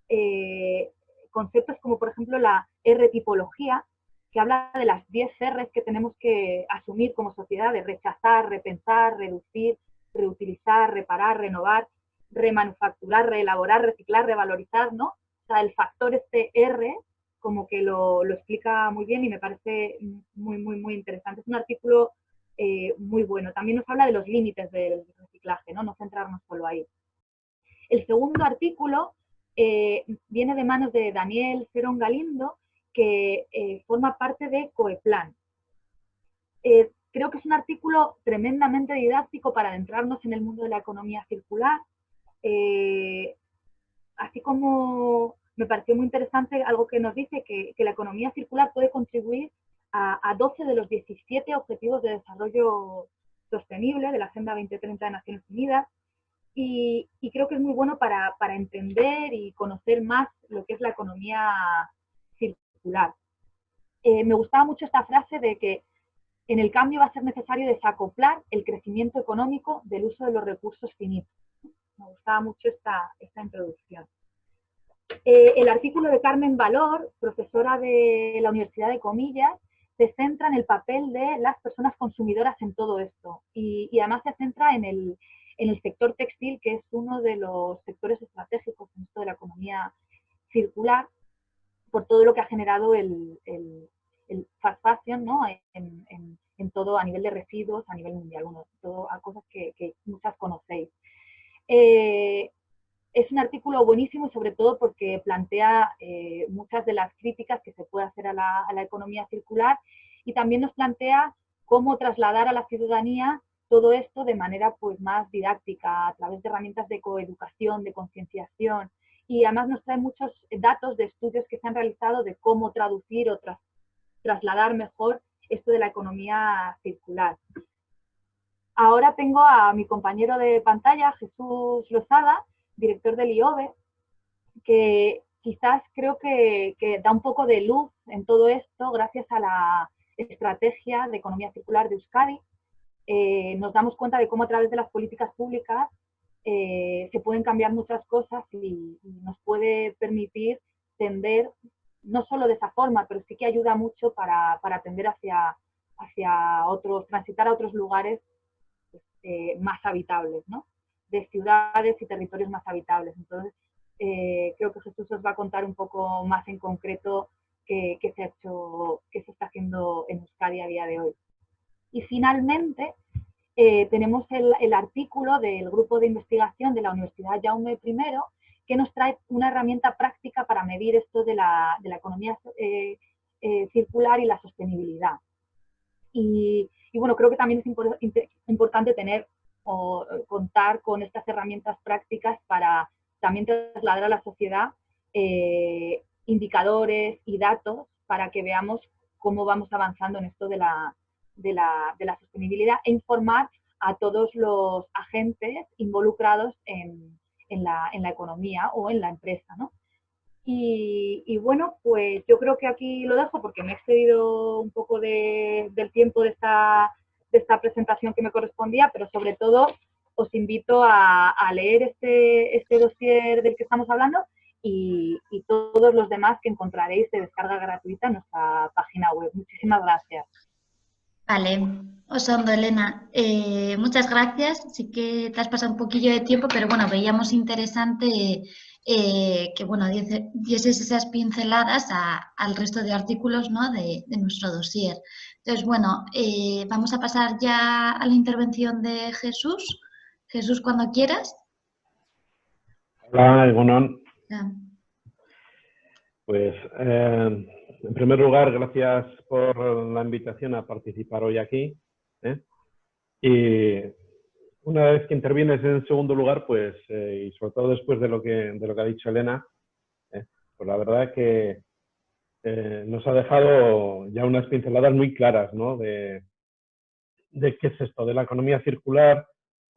eh, conceptos como por ejemplo la R-tipología, que habla de las 10 R's que tenemos que asumir como sociedad, de rechazar, repensar, reducir, reutilizar, reparar, renovar, remanufacturar, reelaborar, reciclar, revalorizar, ¿no? O sea, el factor este R como que lo, lo explica muy bien y me parece muy, muy, muy interesante. Es un artículo eh, muy bueno. También nos habla de los límites del reciclaje, ¿no? No centrarnos solo ahí. El segundo artículo eh, viene de manos de Daniel Cerón Galindo, que eh, forma parte de Coeplan. Eh, creo que es un artículo tremendamente didáctico para adentrarnos en el mundo de la economía circular. Así como me pareció muy interesante algo que nos dice que, la economía circular puede contribuir a, 12 de los 17 objetivos de desarrollo sostenible de la Agenda 2030 de Naciones Unidas. Y, creo que es muy bueno para, para, entender y conocer más lo que es la economía circular. Eh, me gustaba mucho esta frase de que en el cambio va a ser necesario desacoplar el crecimiento económico del uso de los recursos finitos. Me gustaba mucho esta, esta introducción. Eh, el artículo de Carmen Valor, profesora de la Universidad de Comillas, se centra en el papel de las personas consumidoras en todo esto y, además se centra en el, sector textil, que es uno de los sectores estratégicos en de la economía circular, por todo lo que ha generado el, el fast fashion ¿no? en, todo a nivel de residuos, a nivel mundial, todo a cosas que, muchas conocéis. Eh, es un artículo buenísimo sobre todo porque plantea eh, muchas de las críticas que se puede hacer a la, economía circular y también nos plantea cómo trasladar a la ciudadanía todo esto de manera pues, más didáctica, a través de herramientas de coeducación, de concienciación, y además nos trae muchos datos de estudios que se han realizado de cómo traducir o trasladar mejor esto de la economía circular. Ahora tengo a mi compañero de pantalla, Jesús Lozada, director del IOBE, que quizás creo que, da un poco de luz en todo esto gracias a la estrategia de economía circular de Euskadi. Eh, nos damos cuenta de cómo a través de las políticas públicas eh, se pueden cambiar muchas cosas y, nos puede permitir tender, no solo de esa forma, pero sí que ayuda mucho para, para tender hacia, hacia otros, transitar a otros lugares eh, más habitables, ¿no? de ciudades y territorios más habitables. Entonces, creo que Jesús os va a contar un poco más en concreto qué, se ha hecho, qué se está haciendo en Euskadi a día de hoy. Y finalmente, eh, tenemos el, artículo del grupo de investigación de la Universidad Jaume I, que nos trae una herramienta práctica para medir esto de la, economía eh, circular y la sostenibilidad. Y, bueno, creo que también es importante tener o eh, contar con estas herramientas prácticas para también trasladar a la sociedad eh, indicadores y datos para que veamos cómo vamos avanzando en esto de la, de la, de la sostenibilidad e informar a todos los agentes involucrados en, en, la, en la, economía o en la empresa. ¿no? Y, y, bueno, pues yo creo que aquí lo dejo porque me he excedido un poco de, del tiempo de esta esta presentación que me correspondía, pero sobre todo os invito a, leer este, este dossier del que estamos hablando y, todos los demás que encontraréis de descarga gratuita en nuestra página web. Muchísimas gracias. Vale, Osondo, Elena, eh, muchas gracias. Sí que te has pasado un poquillo de tiempo, pero bueno, veíamos interesante eh, que bueno, dieses esas pinceladas al resto de artículos ¿no? de, de nuestro dossier. Entonces, bueno, eh, vamos a pasar ya a la intervención de Jesús. Jesús, cuando quieras. Hola, Egonon. Pues, eh, en primer lugar, gracias por la invitación a participar hoy aquí. ¿eh? Y una vez que intervienes en segundo lugar, pues, y sobre todo después de lo que, de lo que ha dicho Elena, pues la verdad que eh, nos ha dejado ya unas pinceladas muy claras ¿no? de, de qué es esto de la economía circular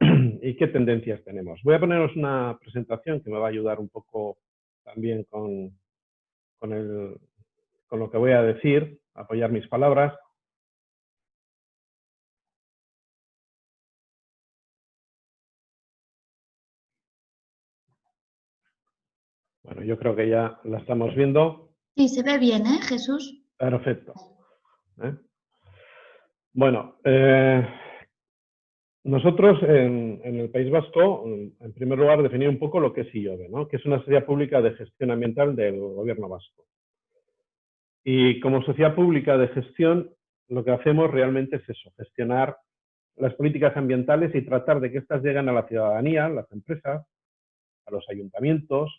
y qué tendencias tenemos. Voy a poneros una presentación que me va a ayudar un poco también con, con, el, con lo que voy a decir, apoyar mis palabras. Bueno, yo creo que ya la estamos viendo. Sí, se ve bien, ¿eh, Jesús? Perfecto. ¿Eh? Bueno, eh, nosotros en, el País Vasco, en primer lugar, definir un poco lo que es IOBE, ¿no? que es una sociedad pública de gestión ambiental del gobierno vasco. Y como sociedad pública de gestión, lo que hacemos realmente es eso, gestionar las políticas ambientales y tratar de que éstas lleguen a la ciudadanía, a las empresas, a los ayuntamientos,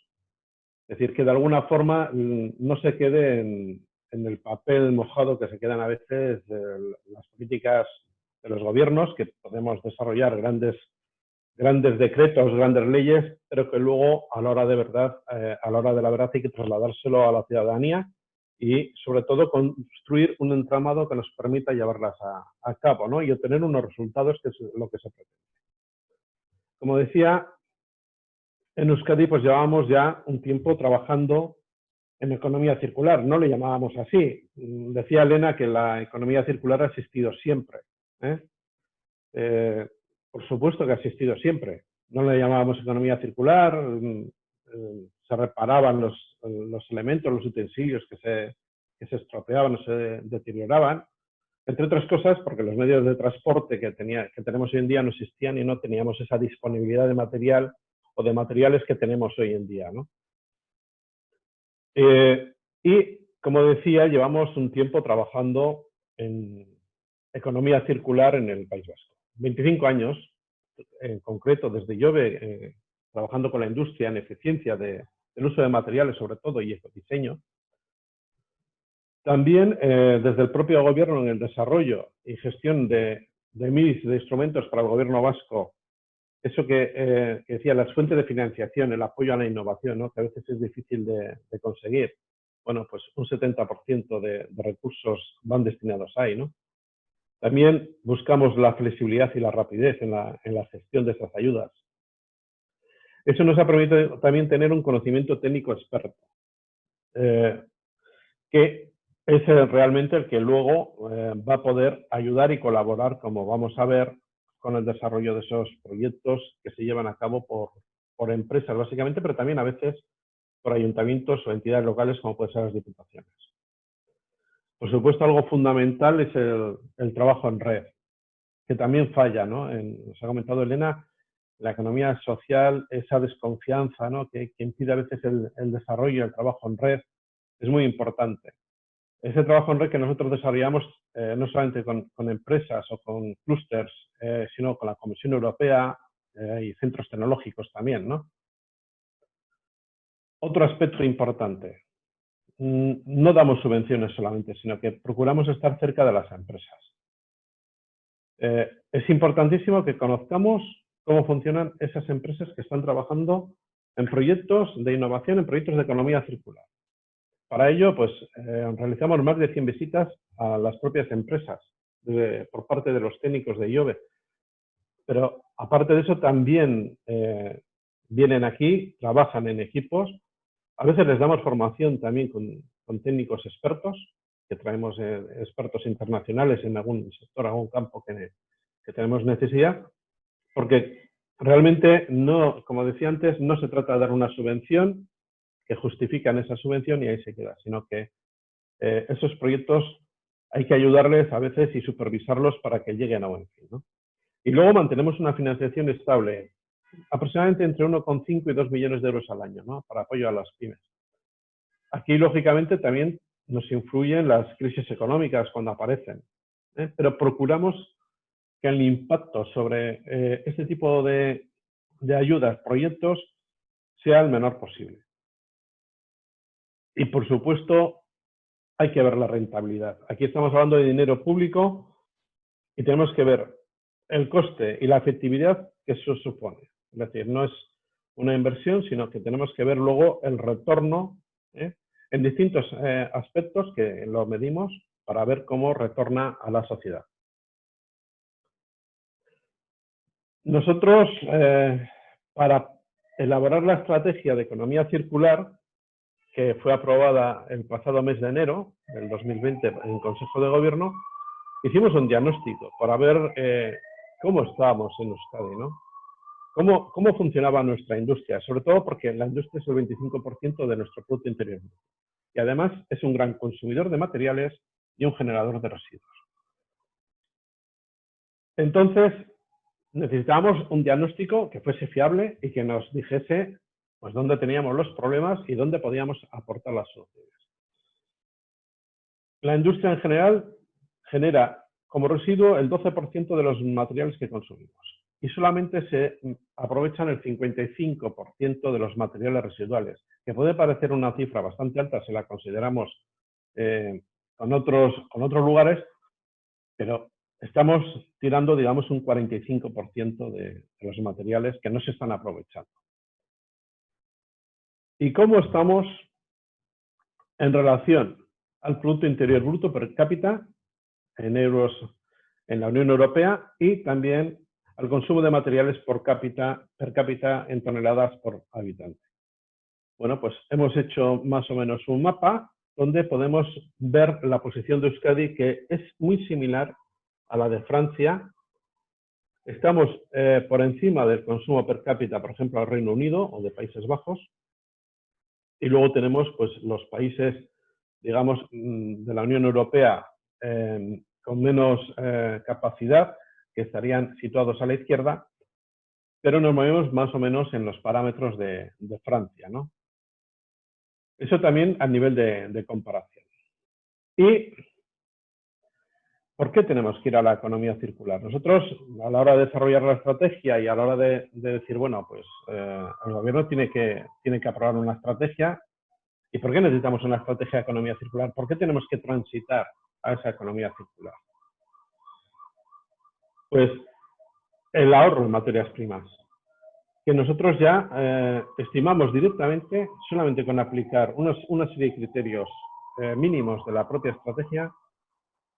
es decir, que de alguna forma mm, no se quede en, el papel mojado que se quedan a veces las políticas de los gobiernos, que podemos desarrollar grandes, grandes decretos, grandes leyes, pero que luego a la hora de verdad, eh, a la hora de la verdad hay que trasladárselo a la ciudadanía y sobre todo construir un entramado que nos permita llevarlas a, cabo ¿no? y obtener unos resultados que es lo que se pretende. Como decía, en Euskadi pues llevábamos ya un tiempo trabajando en economía circular, no le llamábamos así. Decía Elena que la economía circular ha existido siempre. ¿eh? Eh, por supuesto que ha existido siempre. No le llamábamos economía circular, mm, eh, se reparaban los, los, elementos, los utensilios que se, que se estropeaban o se deterioraban, entre otras cosas porque los medios de transporte que, tenía, que tenemos hoy en día no existían y no teníamos esa disponibilidad de material o de materiales que tenemos hoy en día. ¿no? Eh, y, como decía, llevamos un tiempo trabajando en economía circular en el País Vasco. 25 años, en concreto, desde Llove, eh, trabajando con la industria en eficiencia del uso de materiales, sobre todo, y ecodiseño. También eh, desde el propio gobierno en el desarrollo y gestión de, de MIS, de instrumentos para el gobierno vasco, eso que, decía, las fuentes de financiación, el apoyo a la innovación, que a veces es difícil de, conseguir. Bueno, pues un 70% de, de, recursos van destinados ahí, ¿no? También buscamos la flexibilidad y la rapidez en la, en la gestión de esas ayudas. Eso nos ha permitido también tener un conocimiento técnico experto, eh, que es realmente el que luego eh, va a poder ayudar y colaborar, como vamos a ver, con el desarrollo de esos proyectos que se llevan a cabo por, por empresas, básicamente, pero también a veces por ayuntamientos o entidades locales, como pueden ser las diputaciones. Por supuesto, algo fundamental es el, trabajo en red, que también falla, ¿no? Nos ha comentado Elena, la economía social, esa desconfianza, ¿no? Que, impide a veces el, desarrollo, el trabajo en red, es muy importante ese trabajo en red que nosotros desarrollamos eh, no solamente con, empresas o con clústeres, eh, sino con la Comisión Europea eh, y centros tecnológicos también, ¿no? Otro aspecto importante, mm, no damos subvenciones solamente, sino que procuramos estar cerca de las empresas. es importantísimo que conozcamos cómo funcionan esas empresas que están trabajando en proyectos de innovación, en proyectos de economía circular. Para ello, pues eh, realizamos más de 100 visitas a las propias empresas por parte de los técnicos de IOVE. Pero aparte de eso, también eh, vienen aquí, trabajan en equipos. A veces les damos formación también con, técnicos expertos, que traemos eh, expertos internacionales en algún sector, algún campo que, que tenemos necesidad, porque realmente no, como decía antes, no se trata de dar una subvención que justifican esa subvención y ahí se queda, sino que eh, esos proyectos hay que ayudarles a veces y supervisarlos para que lleguen a buen fin. Y luego mantenemos una financiación estable, aproximadamente entre 1,5 y 2 millones de euros al año, ¿no? para apoyo a las pymes. Aquí, lógicamente, también nos influyen las crisis económicas cuando aparecen, ¿eh? pero procuramos que el impacto sobre este tipo de, de ayudas, proyectos, sea el menor posible. Y por supuesto, hay que ver la rentabilidad. Aquí estamos hablando de dinero público y tenemos que ver el coste y la efectividad que eso supone. Es decir, no es una inversión, sino que tenemos que ver luego el retorno ¿eh? en distintos eh, aspectos que lo medimos para ver cómo retorna a la sociedad. Nosotros, eh, para elaborar la estrategia de economía circular, que fue aprobada el pasado mes de enero del 2020 en Consejo de Gobierno, hicimos un diagnóstico para ver eh, cómo estábamos en Euskadi, ¿no? Cómo, cómo funcionaba nuestra industria, sobre todo porque la industria es el 25% de nuestro Producto Interior y además es un gran consumidor de materiales y un generador de residuos. Entonces, necesitábamos un diagnóstico que fuese fiable y que nos dijese pues dónde teníamos los problemas y dónde podíamos aportar las soluciones. La industria en general genera como residuo el 12% de los materiales que consumimos y solamente se aprovechan el 55% de los materiales residuales, que puede parecer una cifra bastante alta si la consideramos eh, con, otros, con otros lugares, pero estamos tirando, digamos, un 45% de, los materiales que no se están aprovechando. ¿Y cómo estamos en relación al Producto Interior Bruto per cápita en euros en la Unión Europea y también al consumo de materiales por cápita, per cápita en toneladas por habitante? Bueno, pues hemos hecho más o menos un mapa donde podemos ver la posición de Euskadi que es muy similar a la de Francia. Estamos eh, por encima del consumo per cápita, por ejemplo, al Reino Unido o de Países Bajos. Y luego tenemos pues, los países, digamos, mm, de la Unión Europea em, con menos eh, capacidad, que estarían situados a la izquierda, pero nos movemos más o menos en los parámetros de, de Francia. ¿no? Eso también a nivel de, comparación. ¿Y por qué tenemos que ir a la economía circular? Nosotros, a la hora de desarrollar la estrategia y a la hora de, decir, bueno, pues eh, el gobierno tiene que, tiene que aprobar una estrategia. ¿Y por qué necesitamos una estrategia de economía circular? ¿Por qué tenemos que transitar a esa economía circular? Pues el ahorro en materias primas que nosotros ya eh, estimamos directamente, solamente con aplicar una serie de criterios eh, mínimos de la propia estrategia,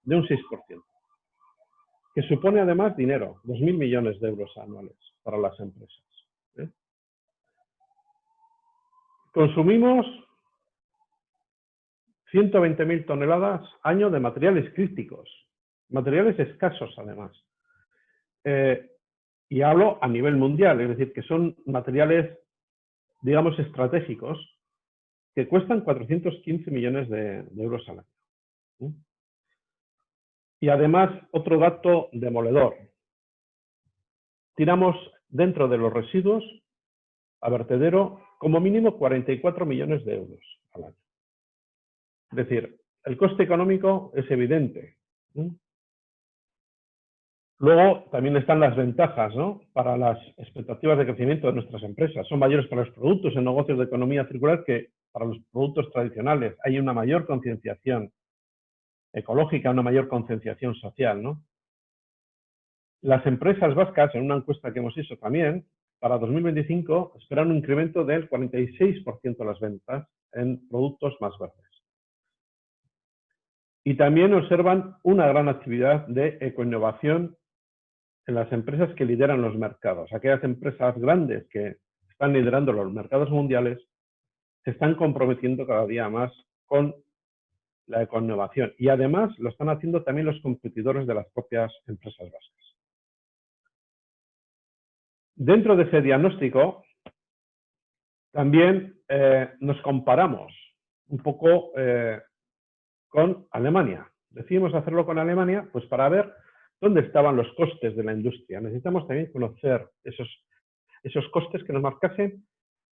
de un 6%, que supone además dinero, 2.000 millones de euros anuales para las empresas. ¿eh? Consumimos 120.000 toneladas año de materiales críticos, materiales escasos además. Y hablo a nivel mundial, es decir, que son materiales, digamos, estratégicos que cuestan 415 millones de, euros al año. Y además, otro dato demoledor. Tiramos dentro de los residuos a vertedero como mínimo 44 millones de euros al año. Es decir, el coste económico es evidente. Luego también están las ventajas ¿no? para las expectativas de crecimiento de nuestras empresas. Son mayores para los productos en negocios de economía circular que para los productos tradicionales. Hay una mayor concienciación ecológica, una mayor concienciación social. ¿no? Las empresas vascas, en una encuesta que hemos hecho también, para 2025 esperan un incremento del 46% de las ventas en productos más verdes. Y también observan una gran actividad de ecoinnovación en las empresas que lideran los mercados. Aquellas empresas grandes que están liderando los mercados mundiales se están comprometiendo cada día más con la ecoinnovación y además lo están haciendo también los competidores de las propias empresas vascas. Dentro de ese diagnóstico también eh, nos comparamos un poco eh, con Alemania. Decidimos hacerlo con Alemania pues para ver dónde estaban los costes de la industria. Necesitamos también conocer esos, esos costes que nos marcasen,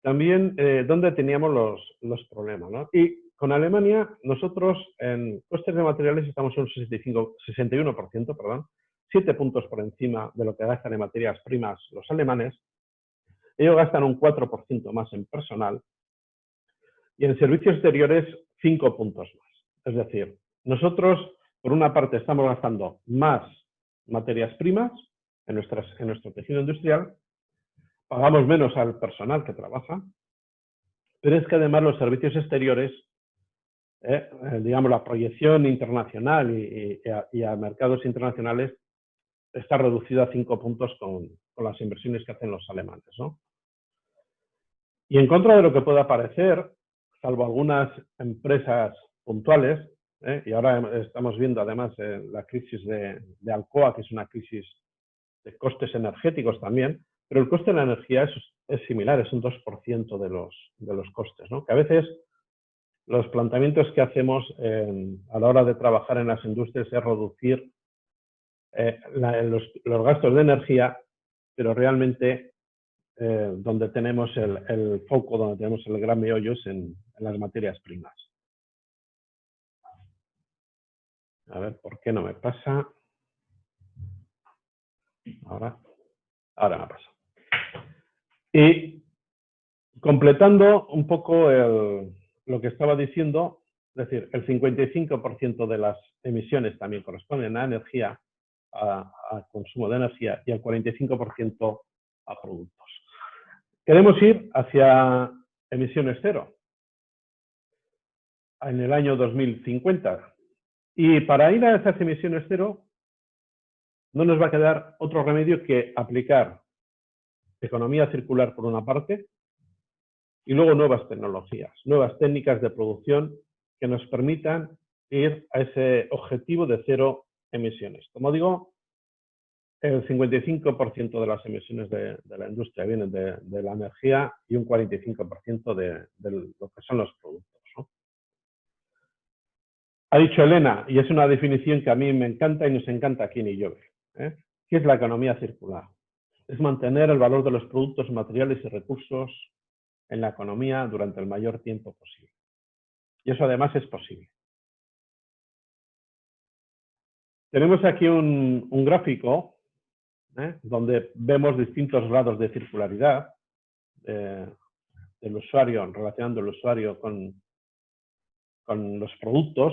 también eh, dónde teníamos los, los problemas. Y con Alemania, nosotros en costes de materiales estamos en un 65, 61%, perdón, 7 puntos por encima de lo que gastan en materias primas los alemanes. Ellos gastan un 4% más en personal y en servicios exteriores 5 puntos más. Es decir, nosotros, por una parte, estamos gastando más materias primas en, nuestras, en nuestro tejido industrial, pagamos menos al personal que trabaja, pero es que además los servicios exteriores, eh, eh, digamos, la proyección internacional y, a, mercados internacionales está reducida a cinco puntos con, las inversiones que hacen los alemanes. ¿no? Y en contra de lo que pueda parecer, salvo algunas empresas puntuales, ¿eh? y ahora estamos viendo además eh, la crisis de, Alcoa, que es una crisis de costes energéticos también, pero el coste de la energía es, similar, es un 2% de los, de los costes, que a veces los planteamientos que hacemos a la hora de trabajar en las industrias es reducir eh, los, gastos de energía, pero realmente donde tenemos el, foco, donde tenemos el gran meollo es en las materias primas. A ver, ¿por qué no me pasa? Ahora, ahora me pasa. Y completando un poco lo que estaba diciendo, es decir, el 55% de las emisiones también corresponden a energía, a, consumo de energía y al 45% a productos. Queremos ir hacia emisiones cero en el año 2050. Y para ir a esas emisiones cero, no nos va a quedar otro remedio que aplicar economía circular por una parte y luego nuevas tecnologías, nuevas técnicas de producción que nos permitan ir a ese objetivo de cero emisiones. Como digo, el 55% de las emisiones de, la industria vienen de, la energía y un 45% de, lo que son los productos. Ha dicho Elena, y es una definición que a mí me encanta y nos encanta aquí en Illove, ¿eh? ¿qué es la economía circular? Es mantener el valor de los productos, materiales y recursos en la economía durante el mayor tiempo posible. Y eso además es posible. Tenemos aquí un, gráfico ¿eh? donde vemos distintos grados de circularidad eh, del usuario, relacionando el usuario con, con los productos.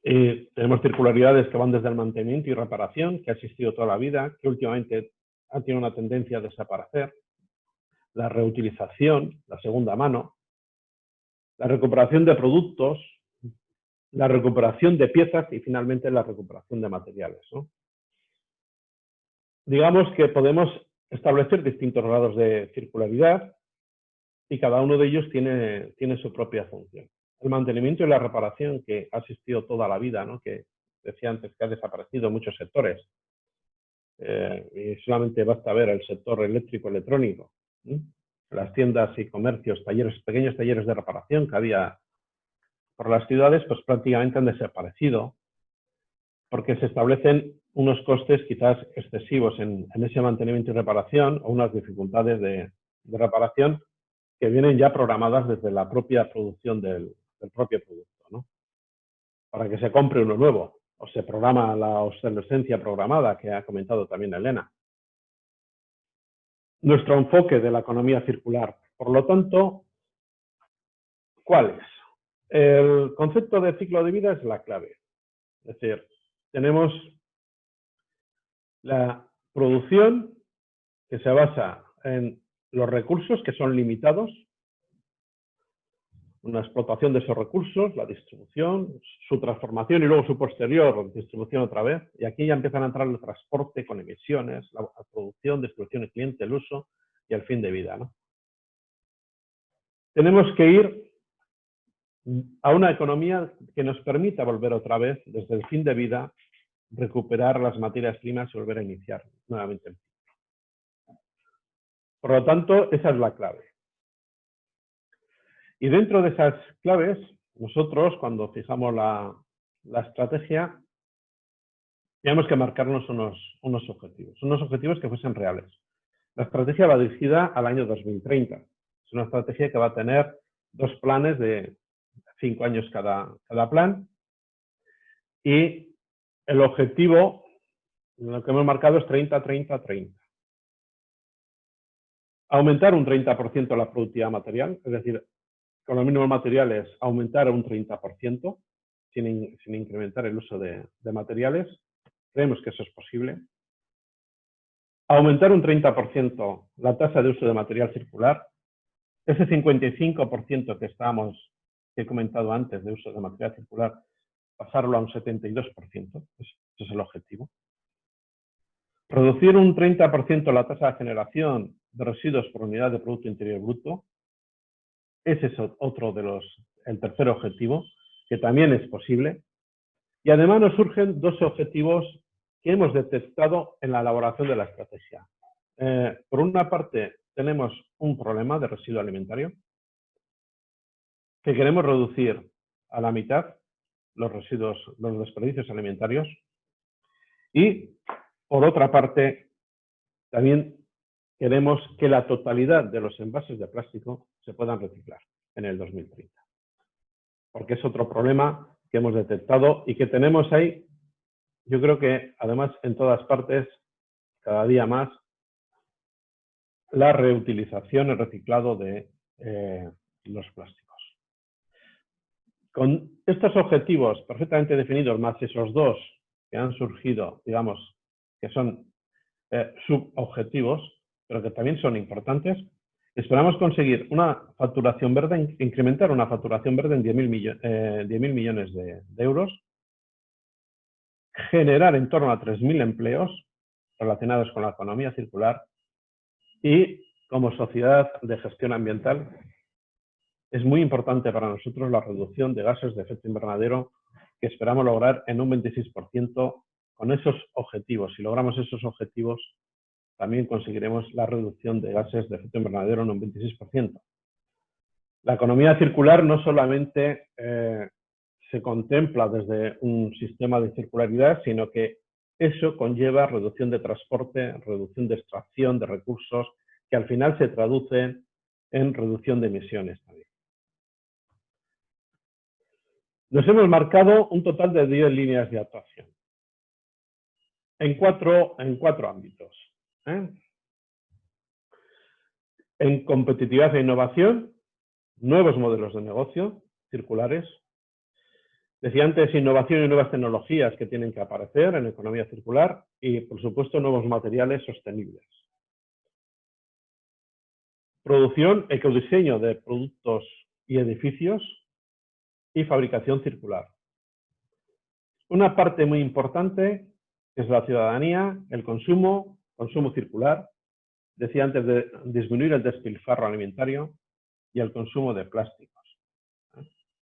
Tenemos circularidades que van desde el mantenimiento y reparación, que ha existido toda la vida, que últimamente ha tenido una tendencia a desaparecer. La reutilización, la segunda mano. La recuperación de productos, la recuperación de piezas y finalmente la recuperación de materiales. Digamos que podemos establecer distintos grados de circularidad y cada uno de ellos tiene, tiene su propia función. El mantenimiento y la reparación que ha existido toda la vida, que decía antes que ha desaparecido en muchos sectores. Eh, y solamente basta ver el sector eléctrico electrónico, las tiendas y comercios, talleres, pequeños talleres de reparación que había por las ciudades pues prácticamente han desaparecido porque se establecen unos costes quizás excesivos en, ese mantenimiento y reparación o unas dificultades de, reparación que vienen ya programadas desde la propia producción del, propio producto, ¿no? Para que se compre uno nuevo o se programa la obsolescencia programada que ha comentado también Elena. Nuestro enfoque de la economía circular, por lo tanto, ¿cuál es? El concepto de ciclo de vida es la clave. Es decir, tenemos la producción que se basa en los recursos que son limitados, una explotación de esos recursos, la distribución, su transformación y luego su posterior distribución otra vez. Y aquí ya empiezan a entrar el transporte con emisiones, la producción, distribución y cliente, el uso y el fin de vida. Tenemos que ir a una economía que nos permita volver otra vez, desde el fin de vida, recuperar las materias primas y volver a iniciar nuevamente Por lo tanto, esa es la clave. Y dentro de esas claves, nosotros, cuando fijamos la, estrategia, tenemos que marcarnos unos, unos objetivos, unos objetivos que fuesen reales. La estrategia va dirigida al año 2030. Es una estrategia que va a tener dos planes de cinco años cada, cada plan. Y el objetivo, lo que hemos marcado es 30, 30, 30. Aumentar un 30% la productividad material, es decir, con los mínimos materiales aumentar un 30% sin, incrementar el uso de, de materiales. Creemos que eso es posible. Aumentar un 30% la tasa de uso de material circular. Ese 55% que estábamos que he comentado antes de uso de material circular, pasarlo a un 72%, ese es el objetivo. Reducir un 30% la tasa de generación de residuos por unidad de Producto Interior Bruto, ese es otro de los, el tercer objetivo, que también es posible. Y además nos surgen dos objetivos que hemos detectado en la elaboración de la estrategia. Eh, por una parte, tenemos un problema de residuo alimentario, que queremos reducir a la mitad los residuos, los desperdicios alimentarios. Y, por otra parte, también queremos que la totalidad de los envases de plástico se puedan reciclar en el 2030. Porque es otro problema que hemos detectado y que tenemos ahí, yo creo que además en todas partes, cada día más, la reutilización, el reciclado de eh, los plásticos. Con estos objetivos perfectamente definidos, más esos dos que han surgido, digamos, que son eh, subobjetivos, pero que también son importantes, esperamos conseguir una facturación verde, incrementar una facturación verde en 10.000 eh, millones de, euros, generar en torno a 3.000 empleos relacionados con la economía circular y como sociedad de gestión ambiental es muy importante para nosotros la reducción de gases de efecto invernadero que esperamos lograr en un 26% con esos objetivos. Si logramos esos objetivos, también conseguiremos la reducción de gases de efecto invernadero en un 26%. La economía circular no solamente eh, se contempla desde un sistema de circularidad, sino que eso conlleva reducción de transporte, reducción de extracción de recursos, que al final se traducen en reducción de emisiones también. Nos hemos marcado un total de 10 líneas de actuación en cuatro, en cuatro ámbitos. ¿Eh? En competitividad e innovación, nuevos modelos de negocio circulares. Decía antes, innovación y nuevas tecnologías que tienen que aparecer en economía circular y, por supuesto, nuevos materiales sostenibles. Producción, ecodiseño de productos y edificios y fabricación circular. Una parte muy importante es la ciudadanía, el consumo, consumo circular, decía antes de disminuir el despilfarro alimentario y el consumo de plásticos.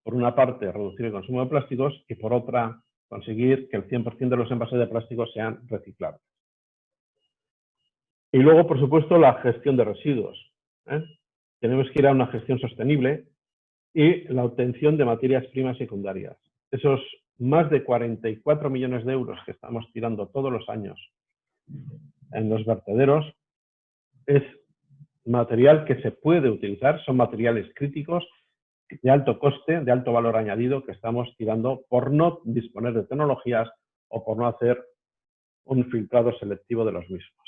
Por una parte, reducir el consumo de plásticos y por otra, conseguir que el 100% de los envases de plásticos sean reciclables. Y luego, por supuesto, la gestión de residuos. ¿eh? Tenemos que ir a una gestión sostenible y la obtención de materias primas secundarias. Esos más de 44 millones de euros que estamos tirando todos los años en los vertederos es material que se puede utilizar, son materiales críticos de alto coste, de alto valor añadido que estamos tirando por no disponer de tecnologías o por no hacer un filtrado selectivo de los mismos.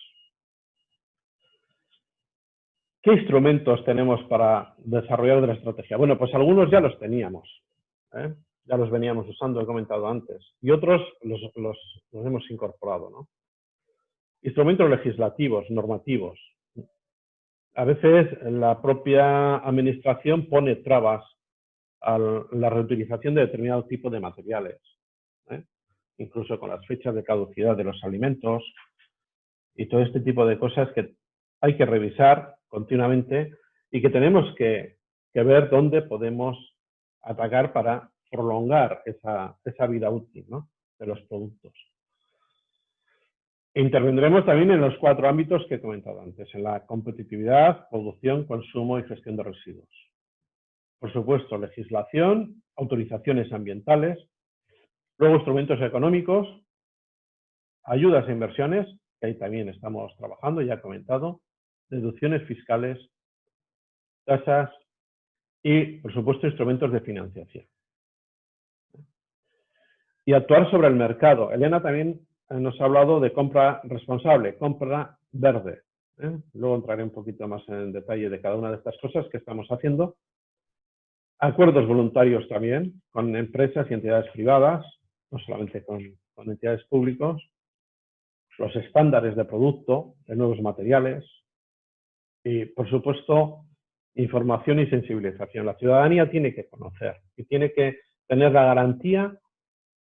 ¿Qué instrumentos tenemos para desarrollar la estrategia? Bueno, pues algunos ya los teníamos, ¿eh? ya los veníamos usando, he comentado antes, y otros los, hemos incorporado. ¿no? Instrumentos legislativos, normativos. A veces la propia administración pone trabas a la reutilización de determinado tipo de materiales, ¿eh? incluso con las fechas de caducidad de los alimentos y todo este tipo de cosas que hay que revisar continuamente y que tenemos que, ver dónde podemos atacar para prolongar esa, vida útil de los productos. Intervendremos también en los cuatro ámbitos que he comentado antes, en la competitividad, producción, consumo y gestión de residuos. Por supuesto, legislación, autorizaciones ambientales, luego instrumentos económicos, ayudas e inversiones, que ahí también estamos trabajando, ya he comentado, deducciones fiscales, tasas y, por supuesto, instrumentos de financiación. Y actuar sobre el mercado. Elena también nos ha hablado de compra responsable, compra verde. ¿eh? Luego entraré un poquito más en detalle de cada una de estas cosas que estamos haciendo. Acuerdos voluntarios también con empresas y entidades privadas, no solamente con, con entidades públicas. Los estándares de producto, de nuevos materiales, y, por supuesto, información y sensibilización. La ciudadanía tiene que conocer y tiene que tener la garantía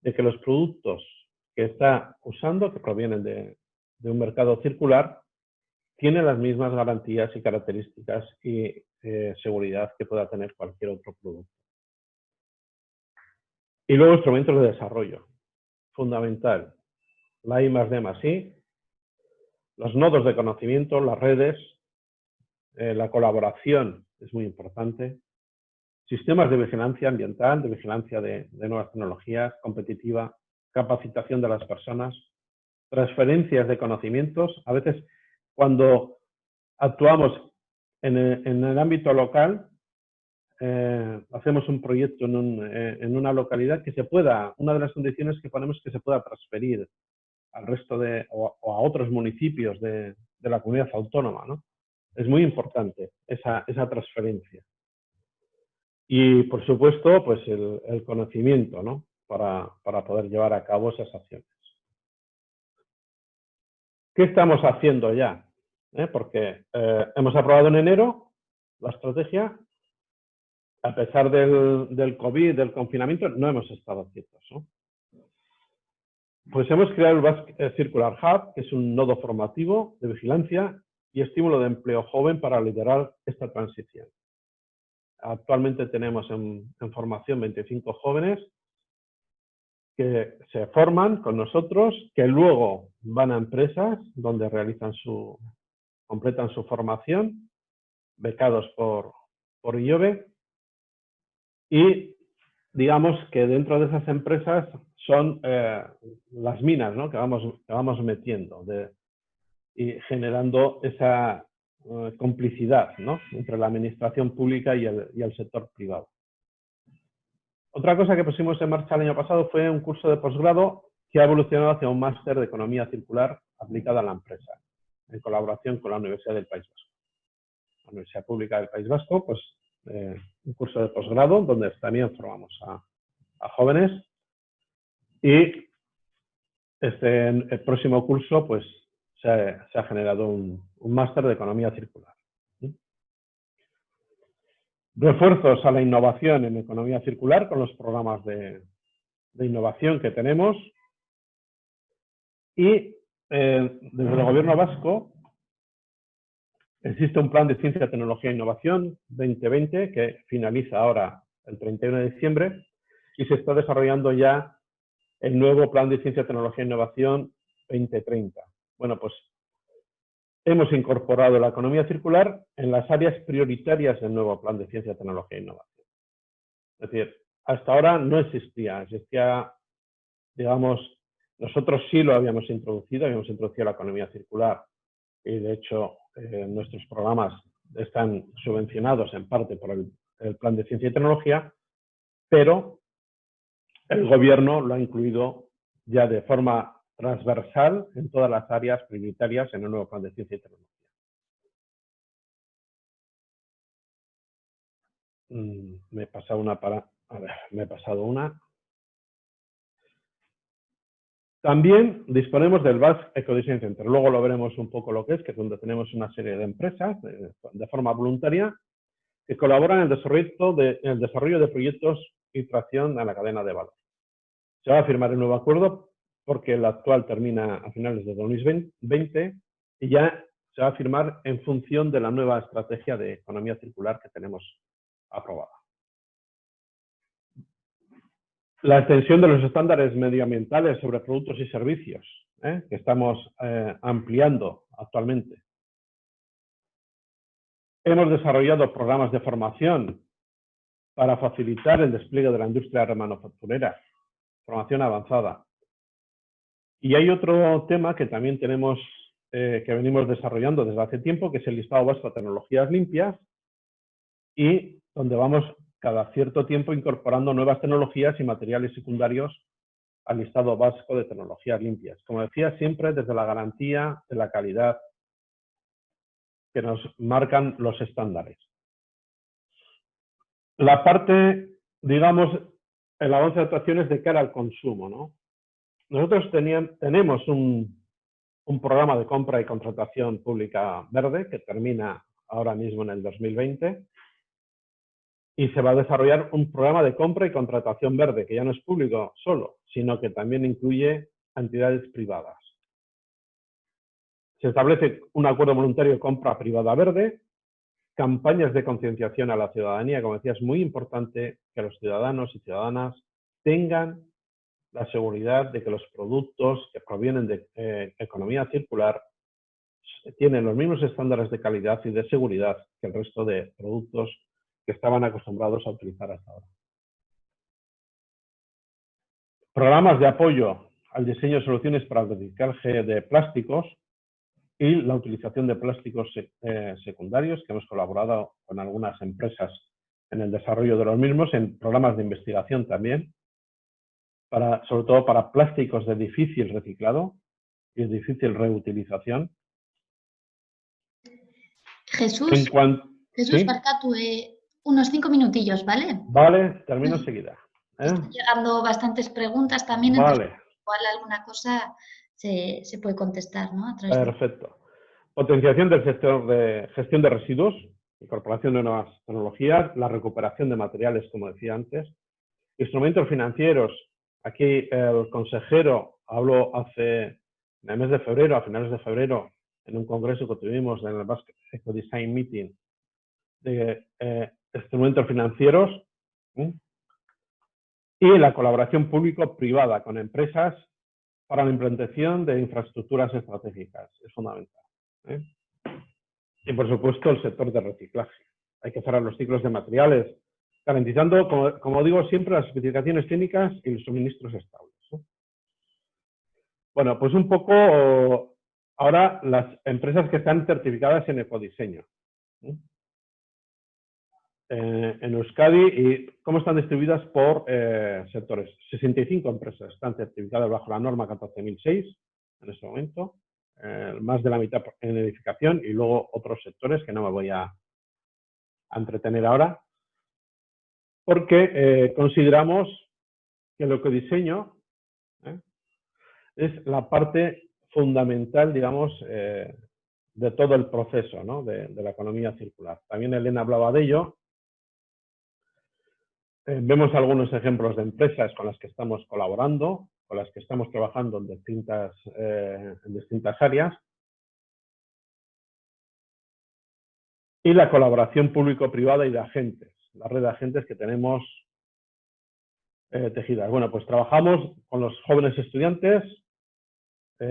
de que los productos que está usando, que provienen de, un mercado circular, tienen las mismas garantías y características y eh, seguridad que pueda tener cualquier otro producto. Y luego instrumentos de desarrollo. Fundamental. La I más D I, los nodos de conocimiento, las redes, eh, la colaboración es muy importante. Sistemas de vigilancia ambiental, de vigilancia de, nuevas tecnologías, competitiva, capacitación de las personas, transferencias de conocimientos. A veces cuando actuamos en el, ámbito local, eh, hacemos un proyecto eh, en, una localidad que se pueda, una de las condiciones que ponemos es que se pueda transferir al resto de, o, a otros municipios de, la comunidad autónoma, ¿no? Es muy importante esa, transferencia. Y, por supuesto, pues el, conocimiento, ¿no? Para, poder llevar a cabo esas acciones. ¿Qué estamos haciendo ya? ¿Eh? Porque eh, hemos aprobado en enero la estrategia, a pesar del, del, COVID, del confinamiento, no hemos estado quietos. ¿no? Pues hemos creado el Basque Circular Hub, que es un nodo formativo de vigilancia y estímulo de empleo joven para liderar esta transición. Actualmente tenemos en, en formación 25 jóvenes que se forman con nosotros, que luego van a empresas donde realizan su, completan su formación, becados por, por IOBE, y digamos que dentro de esas empresas son eh, las minas ¿no? que, vamos, que vamos metiendo y generando esa uh, complicidad ¿no? entre la administración pública y el, y el sector privado. Otra cosa que pusimos en marcha el año pasado fue un curso de posgrado que ha evolucionado hacia un máster de economía circular aplicada a la empresa, en colaboración con la Universidad del País Vasco. La Universidad Pública del País Vasco, pues eh, un curso de posgrado donde también formamos a, jóvenes y este, el próximo curso pues se ha, generado un máster de economía circular. Refuerzos a la innovación en economía circular con los programas de, innovación que tenemos. Y eh, desde el gobierno vasco existe un plan de ciencia, tecnología e innovación 2020 que finaliza ahora el 31 de diciembre y se está desarrollando ya el nuevo plan de ciencia, tecnología e innovación 2030. Bueno, pues hemos incorporado la economía circular en las áreas prioritarias del nuevo plan de ciencia, tecnología e innovación. Es decir, hasta ahora no existía, existía, digamos, nosotros sí lo habíamos introducido, habíamos introducido la economía circular y de hecho eh, nuestros programas están subvencionados en parte por el, el plan de ciencia y tecnología, pero el gobierno lo ha incluido ya de forma transversal en todas las áreas prioritarias en el nuevo plan de ciencia y tecnología. Mm, me he pasado una para... A ver, me he pasado una. También disponemos del Basque Ecodesign Center. Luego lo veremos un poco lo que es, que es donde tenemos una serie de empresas de, forma voluntaria que colaboran en el, desarrollo de, en el desarrollo de proyectos y tracción a la cadena de valor. Se va a firmar el nuevo acuerdo porque el actual termina a finales de 2020 y ya se va a firmar en función de la nueva estrategia de economía circular que tenemos aprobada. La extensión de los estándares medioambientales sobre productos y servicios, ¿eh? que estamos eh, ampliando actualmente. Hemos desarrollado programas de formación para facilitar el despliegue de la industria manufacturera, formación avanzada. Y hay otro tema que también tenemos, eh, que venimos desarrollando desde hace tiempo, que es el listado vasco de tecnologías limpias y donde vamos cada cierto tiempo incorporando nuevas tecnologías y materiales secundarios al listado vasco de tecnologías limpias. Como decía, siempre desde la garantía de la calidad que nos marcan los estándares. La parte, digamos, el avance de actuaciones de cara al consumo, ¿no? Nosotros tenemos un, un, programa de compra y contratación pública verde que termina ahora mismo en el 2020 y se va a desarrollar un programa de compra y contratación verde que ya no es público solo, sino que también incluye entidades privadas. Se establece un acuerdo voluntario de compra privada verde, campañas de concienciación a la ciudadanía, como decía, es muy importante que los ciudadanos y ciudadanas tengan la seguridad de que los productos que provienen de eh, economía circular tienen los mismos estándares de calidad y de seguridad que el resto de productos que estaban acostumbrados a utilizar hasta ahora. Programas de apoyo al diseño de soluciones para el reciclaje de plásticos y la utilización de plásticos eh, secundarios, que hemos colaborado con algunas empresas en el desarrollo de los mismos, en programas de investigación también, para, sobre todo para plásticos de difícil reciclado y de difícil reutilización. Jesús, en cuanto, Jesús, ¿sí? Barcatu, eh, unos cinco minutillos, ¿vale? Vale, termino enseguida. ¿eh? Están llegando bastantes preguntas también. Vale. Igual alguna cosa se, puede contestar, ¿no? Perfecto. Potenciación del sector de gestión de residuos, incorporación de nuevas tecnologías, la recuperación de materiales, como decía antes, instrumentos financieros. Aquí el consejero habló hace, en el mes de febrero, a finales de febrero, en un congreso que tuvimos en el Basque Eco Design Meeting, de eh, instrumentos financieros y la colaboración público-privada con empresas para la implantación de infraestructuras estratégicas. Es fundamental. ¿eh? Y, por supuesto, el sector de reciclaje. Hay que cerrar los ciclos de materiales, garantizando, como, digo siempre, las especificaciones técnicas y los suministros estables. Bueno, pues un poco ahora las empresas que están certificadas en ecodiseño. Eh, en Euskadi y cómo están distribuidas por eh, sectores. 65 empresas están certificadas bajo la norma 14.006 en este momento, eh, más de la mitad en edificación y luego otros sectores que no me voy a, a entretener ahora, porque consideramos que lo que diseño es la parte fundamental, digamos, de todo el proceso de, la economía circular. También Elena hablaba de ello eh, vemos algunos ejemplos de empresas con las que estamos colaborando, con las que estamos trabajando en distintas, eh, en distintas áreas. Y la colaboración público-privada y de agentes, la red de agentes que tenemos eh, tejidas. Bueno, pues trabajamos con los jóvenes estudiantes,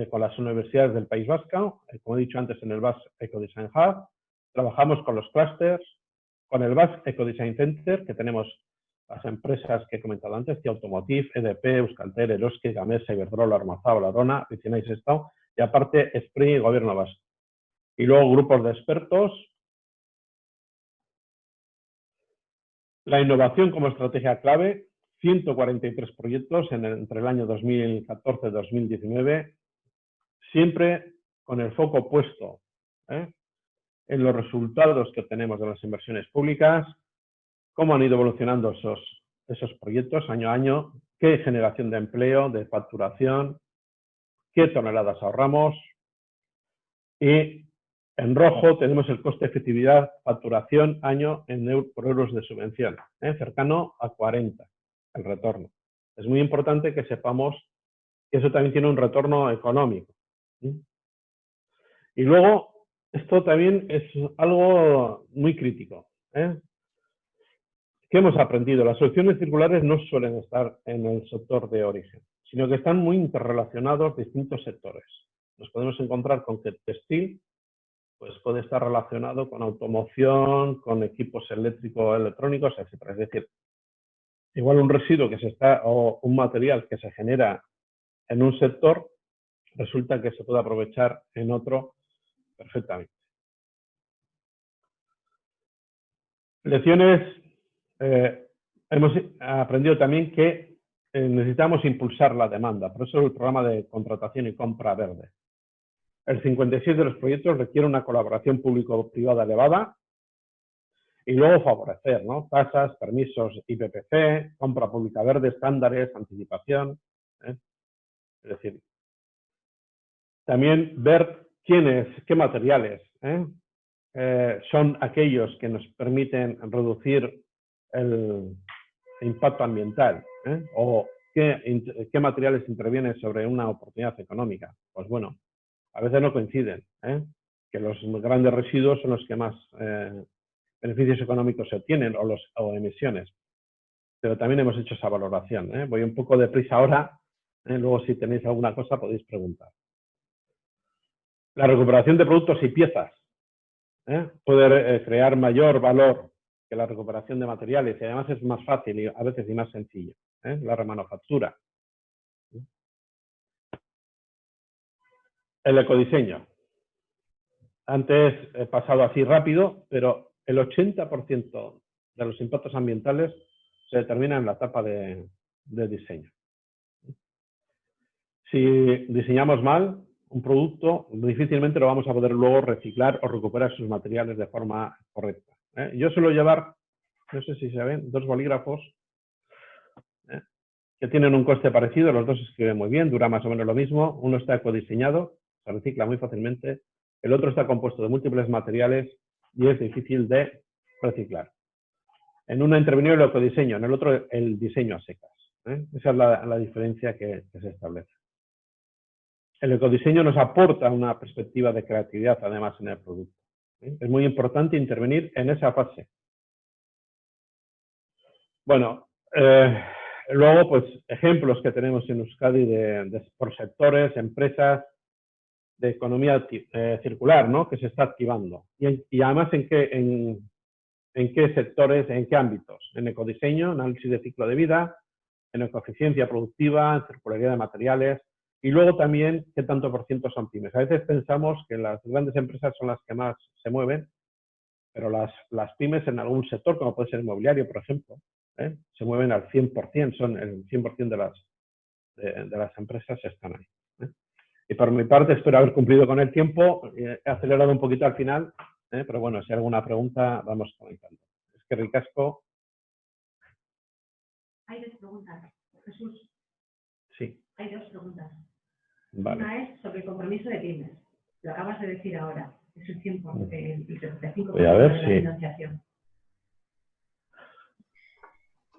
con las universidades del País Vasco, como he dicho antes en el Basque Ecodesign Hub, trabajamos con los clusters, con el Basque Ecodesign Center, que tenemos las empresas que he comentado antes, que Automotive, EDP, Euskaltel, Eroski, Gamesa, Iberdrola, Armazao, Larona, Estado, y aparte Spring y Gobierno Vasco. Y luego grupos de expertos. La innovación como estrategia clave, 143 proyectos entre el año 2014 y 2019, siempre con el foco puesto ¿eh? en los resultados que tenemos de las inversiones públicas, cómo han ido evolucionando esos, esos proyectos año a año, qué generación de empleo, de facturación, qué toneladas ahorramos. Y en rojo tenemos el coste efectividad, facturación año en por euros de subvención, ¿eh? cercano a 40 el retorno. Es muy importante que sepamos que eso también tiene un retorno económico. Y luego, esto también es algo muy crítico. ¿eh? ¿Qué hemos aprendido? Las soluciones circulares no suelen estar en el sector de origen, sino que están muy interrelacionados distintos sectores. Nos podemos encontrar con que textil pues puede estar relacionado con automoción, con equipos eléctricos, electrónicos, etc. Es decir, igual un residuo que se está, o un material que se genera en un sector, resulta que se puede aprovechar en otro perfectamente. Lecciones eh, hemos aprendido también que eh, necesitamos impulsar la demanda, por eso el programa de contratación y compra verde. El 56 de los proyectos requiere una colaboración público-privada elevada y luego favorecer, ¿no? Tasas, permisos IPPC, compra pública verde, estándares, anticipación. ¿eh? Es decir, también ver quiénes, qué materiales son aquellos que nos permiten reducir el impacto ambiental ¿eh? o qué, qué, materiales intervienen sobre una oportunidad económica. Pues bueno, a veces no coinciden, ¿eh? que los grandes residuos son los que más eh, beneficios económicos se obtienen o, los, o emisiones. Pero también hemos hecho esa valoración. Voy un poco deprisa ahora, luego si tenéis alguna cosa podéis preguntar. La recuperación de productos y piezas. Poder crear mayor valor que la recuperación de materiales y además es más fácil y a veces y más sencillo, ¿eh? la remanufactura. El ecodiseño. Antes he pasado así rápido, pero el 80% de los impactos ambientales se determina en la etapa de, diseño. Si diseñamos mal un producto, difícilmente lo vamos a poder luego reciclar o recuperar sus materiales de forma correcta. ¿eh? Yo suelo llevar, no sé si se ven, dos bolígrafos. ¿eh? que tienen un coste parecido, los dos escriben muy bien, dura más o menos lo mismo, uno está ecodiseñado, se recicla muy fácilmente, el otro está compuesto de múltiples materiales y es difícil de reciclar. En uno intervenido el ecodiseño, en el otro el diseño a secas. ¿eh? Esa es la, diferencia que, se establece. El ecodiseño nos aporta una perspectiva de creatividad además en el producto. ¿eh? Es muy importante intervenir en esa fase. Bueno, eh, luego pues ejemplos que tenemos en Euskadi de, por sectores, empresas, de economía circular, ¿no? Que se está activando. Y, además en qué, en, qué sectores, en qué ámbitos. En ecodiseño, análisis de ciclo de vida, en ecoeficiencia productiva, en circularidad de materiales y luego también qué tanto por ciento son pymes. A veces pensamos que las grandes empresas son las que más se mueven, pero las, las pymes en algún sector, como puede ser inmobiliario, por ejemplo, ¿eh? se mueven al 100%, son el 100% de las, de, las empresas están ahí. ¿Eh? Y por mi parte espero haber cumplido con el tiempo, he acelerado un poquito al final, ¿eh? pero bueno, si hay alguna pregunta vamos comentando. Es que ricasco hay dos preguntas. Jesús. Sí. Hay dos preguntas. Una es sobre el compromiso de pymes. Lo acabas de decir ahora. Es el 100%, el 75% Voy a ver, de la financiación.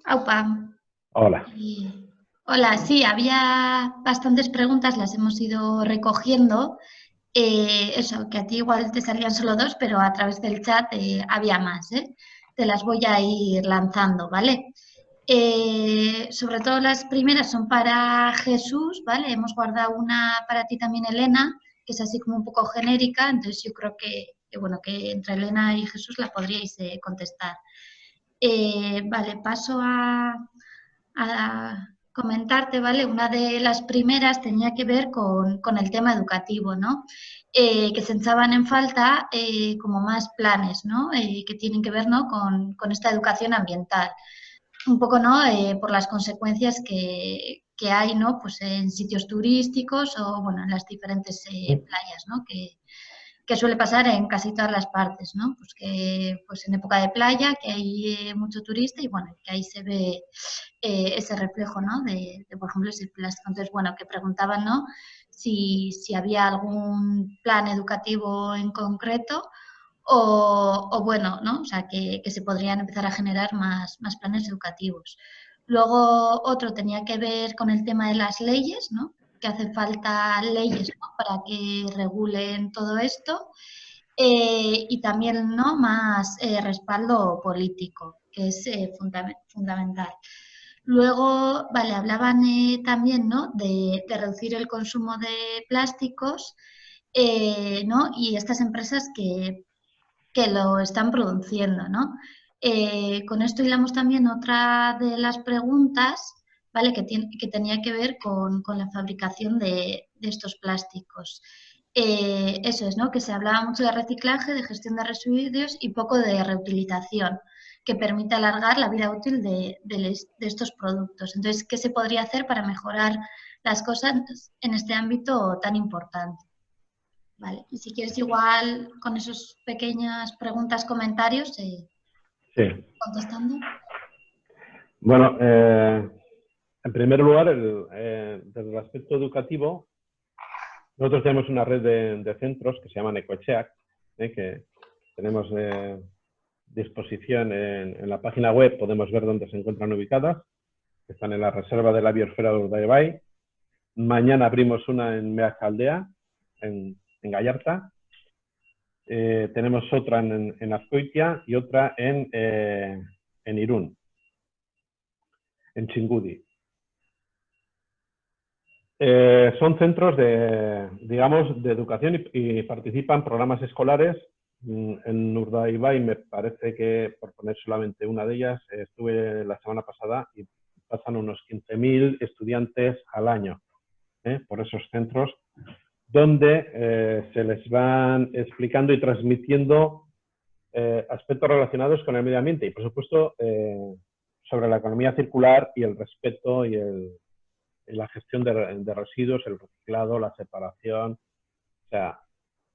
Aupa. Hola. Hola, sí, había bastantes preguntas, las hemos ido recogiendo. Eh, eso, que a ti igual te salían solo dos, pero a través del chat eh, había más. ¿eh? Te las voy a ir lanzando, ¿vale? Eh, sobre todo las primeras son para Jesús, ¿vale? Hemos guardado una para ti también, Elena, que es así como un poco genérica, entonces yo creo que, bueno, que entre Elena y Jesús la podríais contestar. Vale, paso a, comentarte, ¿vale? Una de las primeras tenía que ver con, el tema educativo, ¿no? que se echaban en falta como más planes, ¿no? que tienen que ver ¿no? con, con esta educación ambiental un poco ¿no? Eh, por las consecuencias que, que, hay ¿no? pues en sitios turísticos o bueno, en las diferentes eh, playas, ¿no? que, que, suele pasar en casi todas las partes, ¿no? pues que pues en época de playa que hay eh, mucho turista y bueno, que ahí se ve ese reflejo ¿no? de, por ejemplo, ese plástico. Entonces, bueno, que preguntaban ¿no? si, si había algún plan educativo en concreto o, bueno, ¿no? O sea, que, se podrían empezar a generar más, más planes educativos. Luego otro tenía que ver con el tema de las leyes, ¿no? Que hace falta leyes para que regulen todo esto eh, y también ¿no? más eh, respaldo político, que es eh, fundamental. Luego, vale, hablaban también ¿no? de, reducir el consumo de plásticos ¿no? y estas empresas que que lo están produciendo, ¿no? Con esto hilamos también otra de las preguntas, ¿vale? Que, tiene, que tenía que ver con, la fabricación de, estos plásticos. Eh, eso es, ¿no? Que se hablaba mucho de reciclaje, de gestión de residuos y poco de reutilización, que permite alargar la vida útil de, de estos productos. Entonces, ¿qué se podría hacer para mejorar las cosas en este ámbito tan importante? Vale, y si quieres igual con esas pequeñas preguntas, comentarios, eh, sí. contestando. Bueno, eh, en primer lugar, eh, desde el aspecto educativo, nosotros tenemos una red de, centros que se llaman Ecocheac, que tenemos disposición en, la página web, podemos ver dónde se encuentran ubicadas, están en la reserva de la biosfera de Urdaibai. Mañana abrimos una en Meacaldea, en en Gallarta. Eh, tenemos otra en, en, Azcoitia y otra en, eh, en Irún, en Chingudi. Eh, son centros de, digamos, de educación y, participan programas escolares. Mm, en Urdaibai me parece que, por poner solamente una de ellas, estuve la semana pasada y pasan unos 15.000 estudiantes al año por esos centros donde eh, se les van explicando y transmitiendo eh, aspectos relacionados con el medio ambiente y, por supuesto, eh, sobre la economía circular y el respeto y, la gestión de, residuos, el reciclado, la separación. O sea,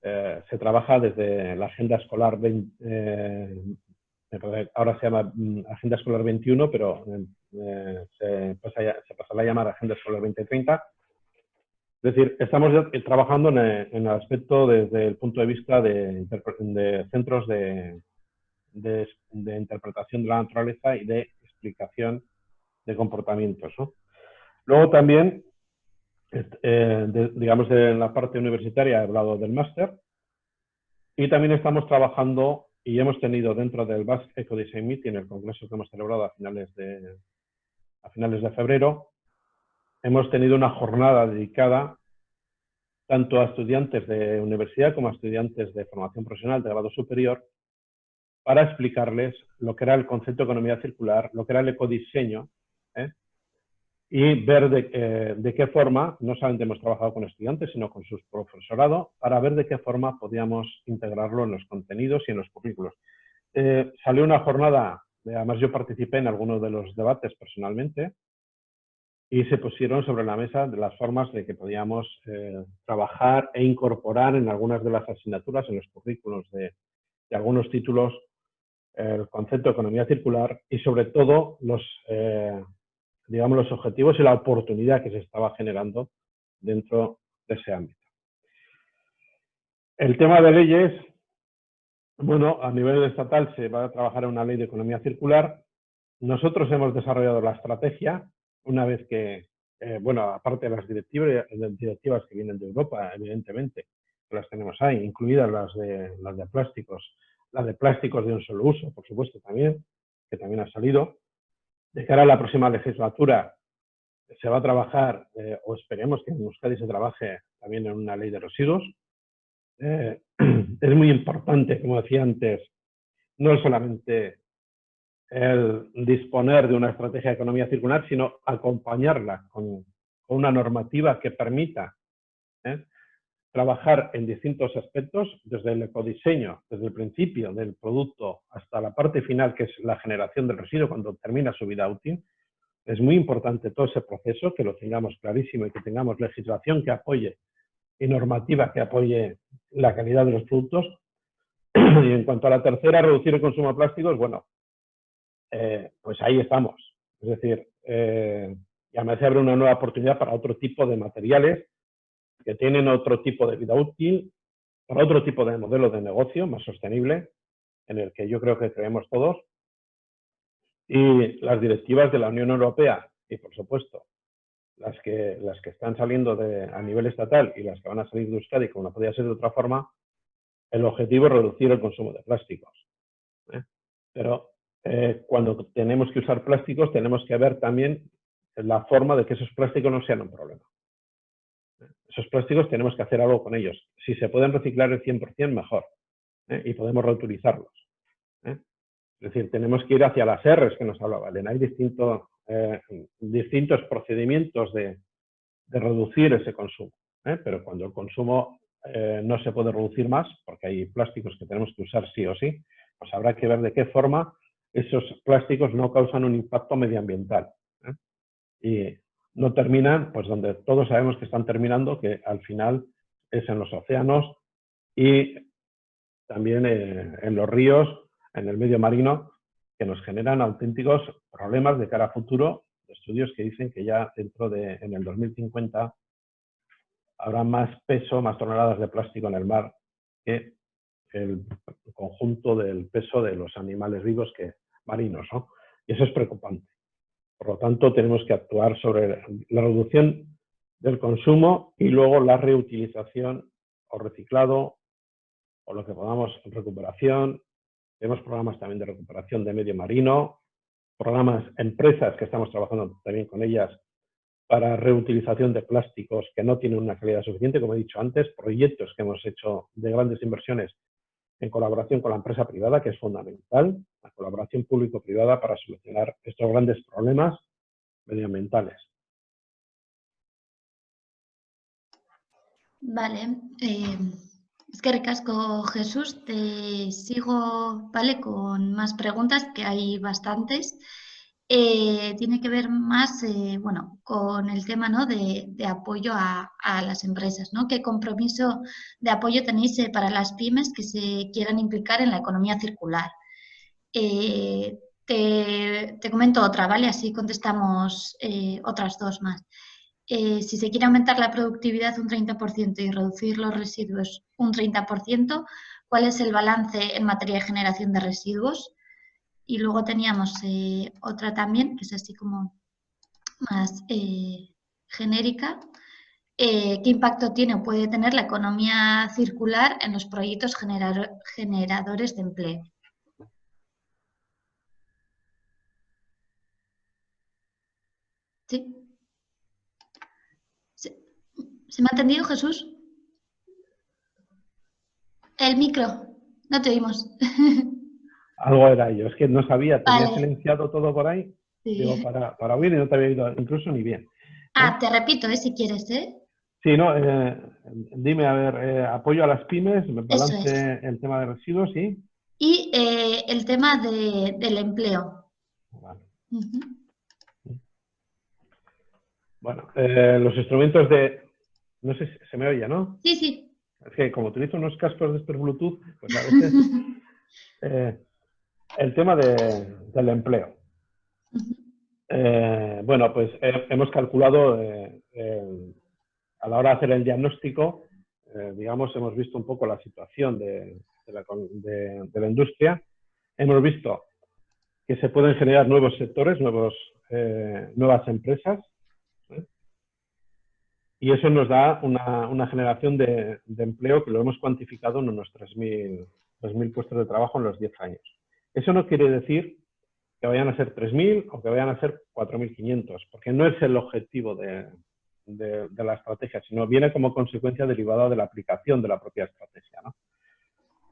se trabaja desde la Agenda Escolar 20, ahora se llama mm, Agenda Escolar 21, pero eh, se, pasará a llamar Agenda Escolar 2030. Es decir, estamos trabajando en el, aspecto desde el punto de vista de, centros de, interpretación de la naturaleza y de explicación de comportamientos. Luego también, eh, digamos, en la parte universitaria he hablado del máster y también estamos trabajando y hemos tenido dentro del Basque Eco Design Meeting, el congreso que hemos celebrado a finales de, a finales de febrero, hemos tenido una jornada dedicada tanto a estudiantes de universidad como a estudiantes de formación profesional de grado superior para explicarles lo que era el concepto de economía circular, lo que era el ecodiseño, ¿eh? Y ver eh, de, qué forma, no solamente hemos trabajado con estudiantes, sino con sus profesorado, para ver de qué forma podíamos integrarlo en los contenidos y en los currículos. Eh, salió una jornada, además yo participé en algunos de los debates personalmente, y se pusieron sobre la mesa de las formas de que podíamos eh, trabajar e incorporar en algunas de las asignaturas, en los currículos de, de algunos títulos, el concepto de economía circular y sobre todo los digamos, los objetivos y la oportunidad que se estaba generando dentro de ese ámbito. El tema de leyes, bueno, a nivel estatal se va a trabajar una ley de economía circular. Nosotros hemos desarrollado la estrategia una vez que, eh, bueno, aparte de las directivas, directivas que vienen de Europa, evidentemente, las tenemos ahí, incluidas las de, las de plásticos, las de plásticos de un solo uso, por supuesto, también, que también ha salido. De cara a la próxima legislatura se va a trabajar, eh, o esperemos que en Euskadi se trabaje también en una ley de residuos. Eh, es muy importante, como decía antes, no solamente el disponer de una estrategia de economía circular, sino acompañarla con, una normativa que permita ¿eh? Trabajar en distintos aspectos, desde el ecodiseño, desde el principio del producto hasta la parte final, que es la generación del residuo cuando termina su vida útil. Es muy importante todo ese proceso, que lo tengamos clarísimo y que tengamos legislación que apoye y normativa que apoye la calidad de los productos. Y en cuanto a la tercera, reducir el consumo de plásticos, bueno, eh, pues ahí estamos. Es decir, eh, ya me se abre una nueva oportunidad para otro tipo de materiales que tienen otro tipo de vida útil, para otro tipo de modelo de negocio más sostenible, en el que yo creo que creemos todos, y las directivas de la Unión Europea, y por supuesto, las que, las que están saliendo de, a nivel estatal y las que van a salir de Euskadi, como no podía ser de otra forma, el objetivo es reducir el consumo de plásticos. ¿eh? Pero eh, cuando tenemos que usar plásticos, tenemos que ver también la forma de que esos plásticos no sean un problema esos plásticos tenemos que hacer algo con ellos. Si se pueden reciclar el 100%, mejor. ¿eh? Y podemos reutilizarlos. ¿eh? Es decir, tenemos que ir hacia las R's que nos hablaba. Hay eh, distintos procedimientos de, reducir ese consumo. Pero cuando el consumo no se puede reducir más, porque hay plásticos que tenemos que usar sí o sí, pues habrá que ver de qué forma esos plásticos no causan un impacto medioambiental. Y no terminan, pues donde todos sabemos que están terminando, que al final es en los océanos y también eh, en los ríos, en el medio marino, que nos generan auténticos problemas de cara a futuro. Estudios que dicen que ya dentro de, en el 2050, habrá más peso, más toneladas de plástico en el mar que el conjunto del peso de los animales vivos que marinos. Y eso es preocupante. Por lo tanto, tenemos que actuar sobre la reducción del consumo y luego la reutilización o reciclado o lo que podamos recuperación. Tenemos programas también de recuperación de medio marino, programas, empresas que estamos trabajando también con ellas para reutilización de plásticos que no tienen una calidad suficiente, como he dicho antes, proyectos que hemos hecho de grandes inversiones en colaboración con la empresa privada, que es fundamental, la colaboración público-privada para solucionar estos grandes problemas medioambientales. Vale. Eh, es que recasco, Jesús. Te sigo ¿vale? con más preguntas, que hay bastantes. Eh, tiene que ver más eh, bueno, con el tema ¿no? de, apoyo a, las empresas. ¿no? ¿Qué compromiso de apoyo tenéis para las pymes que se quieran implicar en la economía circular? Eh, te, comento otra, ¿vale? Así contestamos eh, otras dos más. Eh, si se quiere aumentar la productividad un 30% y reducir los residuos un 30%, ¿cuál es el balance en materia de generación de residuos? Y luego teníamos otra también, que es así como más genérica. ¿Qué impacto tiene o puede tener la economía circular en los proyectos generadores de empleo? ¿Sí? ¿Se, me ha entendido, Jesús? El micro, no te oímos. Algo era yo, es que no sabía, tenía silenciado todo por ahí, digo, para, para oír y no te había oído incluso ni bien. Ah, te repito, ¿eh? si quieres, ¿eh? Sí, no, eh, dime, a ver, eh, apoyo a las pymes, me balance el tema de residuos, ¿sí? Y eh, el tema de, del empleo. Vale. Bueno, eh, los instrumentos de... No sé si se me oye, ¿no? Sí, sí. Es que como utilizo unos cascos de estos Bluetooth, pues a veces... Eh, el tema del empleo. Eh, bueno, pues hemos calculado a la hora de hacer el diagnóstico, digamos, hemos visto un poco la situación de, la, de, la, industria. Hemos visto que se pueden generar nuevos sectores, nuevos, nuevas empresas, y eso nos da una, generación de, empleo que lo hemos cuantificado en unos 3.000 puestos de trabajo en los 10 años. Eso no quiere decir que vayan a ser 3.000 o que vayan a ser 4.500, porque no es el objetivo de, la estrategia, sino viene como consecuencia derivada de la aplicación de la propia estrategia.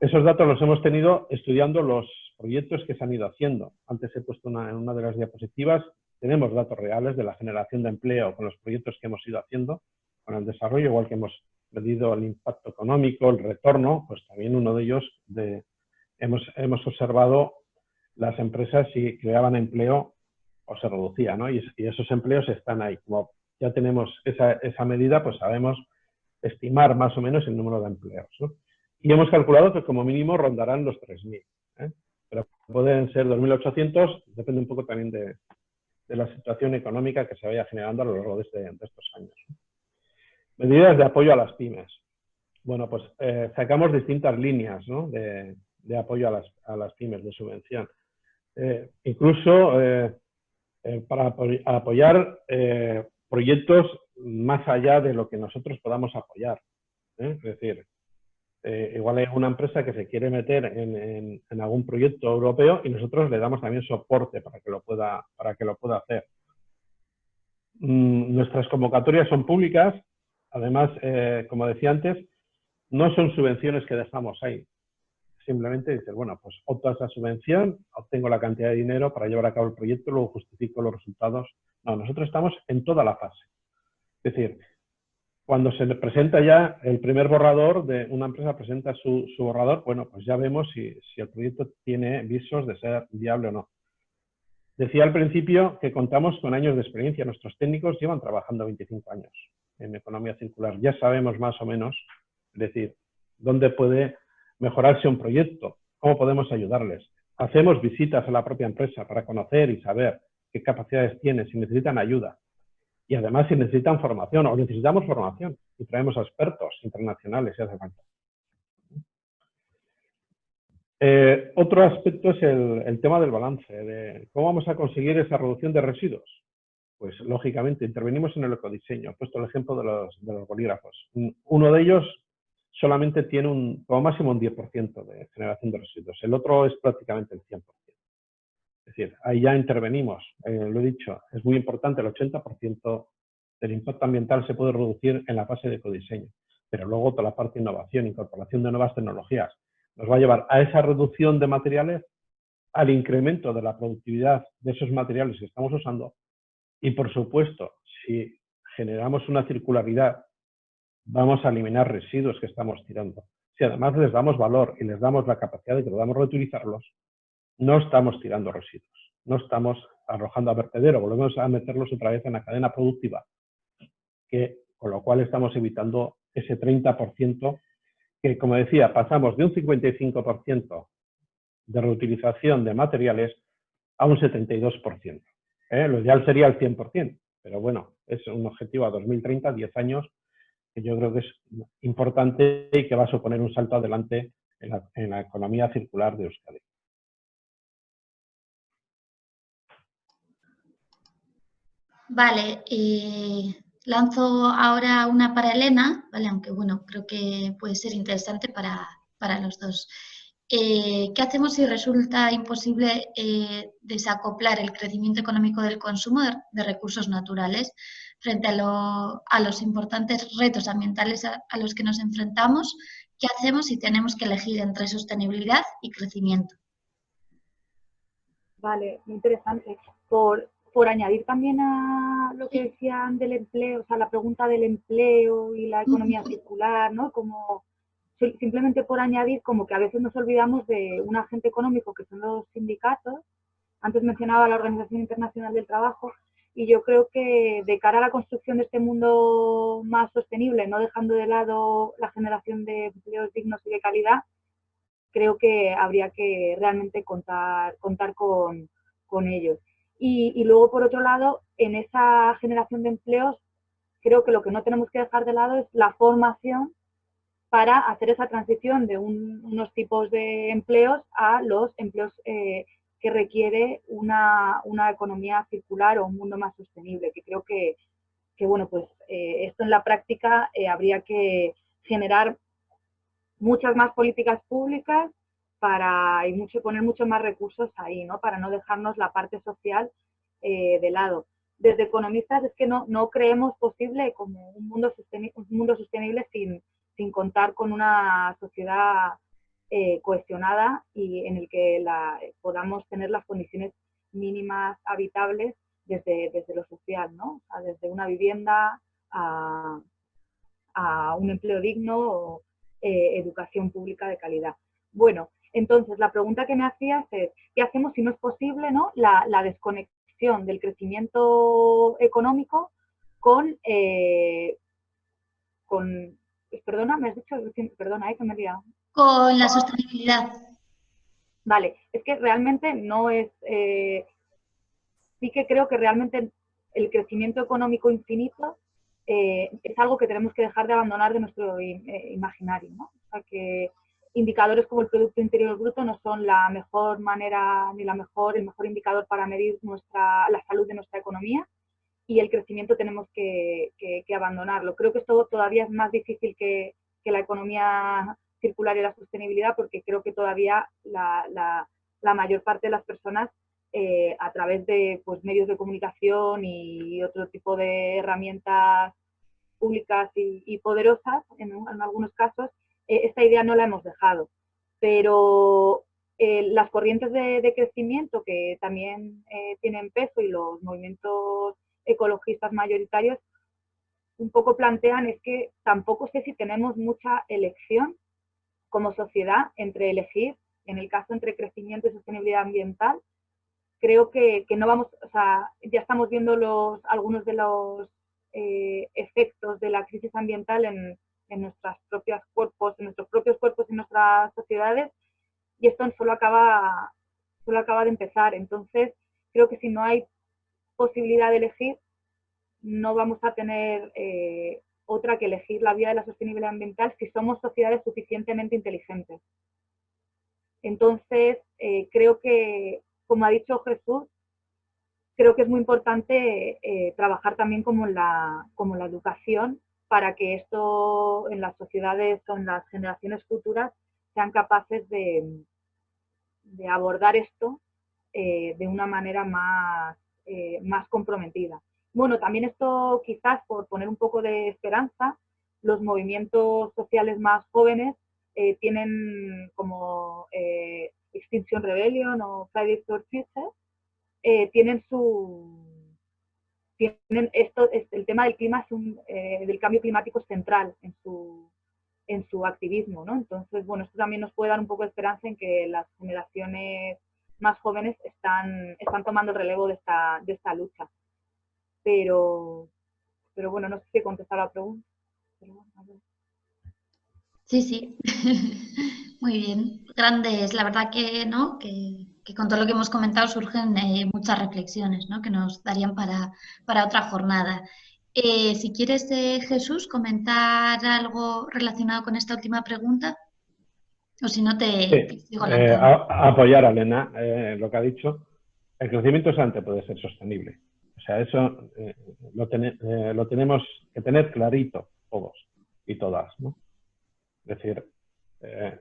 Esos datos los hemos tenido estudiando los proyectos que se han ido haciendo. Antes he puesto en una de las diapositivas, tenemos datos reales de la generación de empleo con los proyectos que hemos ido haciendo con el desarrollo, igual que hemos medido el impacto económico, el retorno, pues también uno de ellos de, hemos, hemos observado las empresas si creaban empleo o se reducía, ¿no? Y, esos empleos están ahí. Como ya tenemos esa, esa, medida, pues sabemos estimar más o menos el número de empleos. Y hemos calculado que como mínimo rondarán los 3.000. ¿eh? Pero pueden ser 2.800, depende un poco también de, de, la situación económica que se vaya generando a lo largo de, este, de estos años. Medidas de apoyo a las pymes. Bueno, pues eh, sacamos distintas líneas de, apoyo a las, pymes, de subvención. Eh, incluso eh, para apoyar proyectos más allá de lo que nosotros podamos apoyar. Es decir, igual hay una empresa que se quiere meter en, en, algún proyecto europeo y nosotros le damos también soporte para que lo pueda, para que lo pueda hacer. Mm, nuestras convocatorias son públicas, Además, eh, como decía antes, no son subvenciones que dejamos ahí. Simplemente dices, bueno, pues opto esa subvención, obtengo la cantidad de dinero para llevar a cabo el proyecto, luego justifico los resultados. No, nosotros estamos en toda la fase. Es decir, cuando se presenta ya el primer borrador, de una empresa presenta su, borrador, bueno, pues ya vemos si, si el proyecto tiene visos de ser viable o no. Decía al principio que contamos con años de experiencia. Nuestros técnicos llevan trabajando 25 años en economía circular. Ya sabemos más o menos, es decir, dónde puede mejorarse un proyecto, cómo podemos ayudarles. Hacemos visitas a la propia empresa para conocer y saber qué capacidades tiene, si necesitan ayuda. Y además si necesitan formación o necesitamos formación y traemos expertos internacionales si hace falta. Eh, otro aspecto es el, el, tema del balance, de cómo vamos a conseguir esa reducción de residuos. Pues lógicamente intervenimos en el ecodiseño. He puesto el ejemplo de los, de los bolígrafos. Uno de ellos solamente tiene un, como máximo un 10% de generación de residuos. El otro es prácticamente el 100%. Es decir, ahí ya intervenimos. Eh, lo he dicho, es muy importante, el 80% del impacto ambiental se puede reducir en la fase de ecodiseño. Pero luego toda la parte de innovación, incorporación de nuevas tecnologías, nos va a llevar a esa reducción de materiales, al incremento de la productividad de esos materiales que estamos usando y por supuesto, si generamos una circularidad, vamos a eliminar residuos que estamos tirando. Si además les damos valor y les damos la capacidad de que podamos reutilizarlos, no estamos tirando residuos, no estamos arrojando a vertedero, volvemos a meterlos otra vez en la cadena productiva, que, con lo cual estamos evitando ese 30% que, como decía, pasamos de un 55% de reutilización de materiales a un 72%. ¿Eh? Lo ideal sería el 100%, pero bueno, es un objetivo a 2030, 10 años, que yo creo que es importante y que va a suponer un salto adelante en la, economía circular de Euskadi. Vale, eh, lanzo ahora una para Elena, ¿vale? aunque bueno, creo que puede ser interesante para, para los dos. Eh, ¿Qué hacemos si resulta imposible eh, desacoplar el crecimiento económico del consumo de, recursos naturales frente a, los importantes retos ambientales a, los que nos enfrentamos? ¿Qué hacemos si tenemos que elegir entre sostenibilidad y crecimiento? Vale, muy interesante. Por, por añadir también a lo que decían del empleo, o sea, la pregunta del empleo y la economía circular, ¿no? Como simplemente por añadir como que a veces nos olvidamos de un agente económico que son los sindicatos. Antes mencionaba la Organización Internacional del Trabajo y yo creo que de cara a la construcción de este mundo más sostenible, no dejando de lado la generación de empleos dignos y de calidad, creo que habría que realmente contar, contar con, ellos. Y, luego, por otro lado, en esa generación de empleos, creo que lo que no tenemos que dejar de lado es la formación para hacer esa transición de unos tipos de empleos a los empleos eh, que requiere una, economía circular o un mundo más sostenible, que creo que, bueno, pues eh, esto en la práctica eh, habría que generar muchas más políticas públicas para y mucho, poner muchos más recursos ahí, ¿no? Para no dejarnos la parte social de lado. Desde economistas es que no, no creemos posible como un mundo, un mundo sostenible sin, sin contar con una sociedad eh, cohesionada y en el que la, podamos tener las condiciones mínimas habitables desde, desde lo social, ¿no? desde una vivienda a, un empleo digno o eh, educación pública de calidad. Bueno, entonces la pregunta que me hacías es, ¿qué hacemos si no es posible ¿no? La, desconexión del crecimiento económico con, eh, con Perdona, me has dicho, perdona, eh, que me he liado. Con la sostenibilidad. Vale, es que realmente no es, eh, sí que creo que realmente el crecimiento económico infinito eh, es algo que tenemos que dejar de abandonar de nuestro eh, imaginario, ¿no? O sea que indicadores como el Producto Interior Bruto no son la mejor manera ni la mejor, el mejor indicador para medir nuestra, la salud de nuestra economía y el crecimiento tenemos que, abandonarlo. Creo que esto todavía es más difícil que, la economía circular y la sostenibilidad porque creo que todavía la, mayor parte de las personas eh, a través de pues, medios de comunicación y otro tipo de herramientas públicas y, poderosas, en, algunos casos, eh, esta idea no la hemos dejado. Pero eh, las corrientes de, crecimiento que también tienen peso y los movimientos ecologistas mayoritarios un poco plantean es que tampoco sé si tenemos mucha elección como sociedad entre elegir, en el caso entre crecimiento y sostenibilidad ambiental, creo que, no vamos, o sea, ya estamos viendo los, algunos de los eh, efectos de la crisis ambiental en, en nuestros propios cuerpos, en nuestros propios cuerpos y nuestras sociedades, y esto solo acaba, solo acaba de empezar. Entonces, creo que si no hay posibilidad de elegir, no vamos a tener eh, otra que elegir la vía de la sostenibilidad ambiental si somos sociedades suficientemente inteligentes. Entonces, eh, creo que, como ha dicho Jesús, creo que es muy importante eh, trabajar también como la, como la educación para que esto en las sociedades o en las generaciones futuras sean capaces de, de abordar esto de una manera más, eh, más comprometida. Bueno, también esto quizás por poner un poco de esperanza, los movimientos sociales más jóvenes eh, tienen como eh, Extinction Rebellion o Fridays for Future, tienen su tienen esto el tema del clima es un, del cambio climático central en su en su activismo, ¿no? Entonces, bueno, esto también nos puede dar un poco de esperanza en que las generaciones más jóvenes están, están tomando el relevo de esta, de esta lucha. Pero, pero bueno, no sé si he la pregunta. Sí, sí. Muy bien. Grandes, la verdad que no, que, con todo lo que hemos comentado surgen eh, muchas reflexiones, ¿no? Que nos darían para, para otra jornada. Eh, si quieres, Jesús, comentar algo relacionado con esta última pregunta. O si no, te, digo apoyar a Elena lo que ha dicho. El crecimiento antes puede ser sostenible. O sea, eso lo, lo tenemos que tener clarito todos y todas, ¿no? Es decir, eh,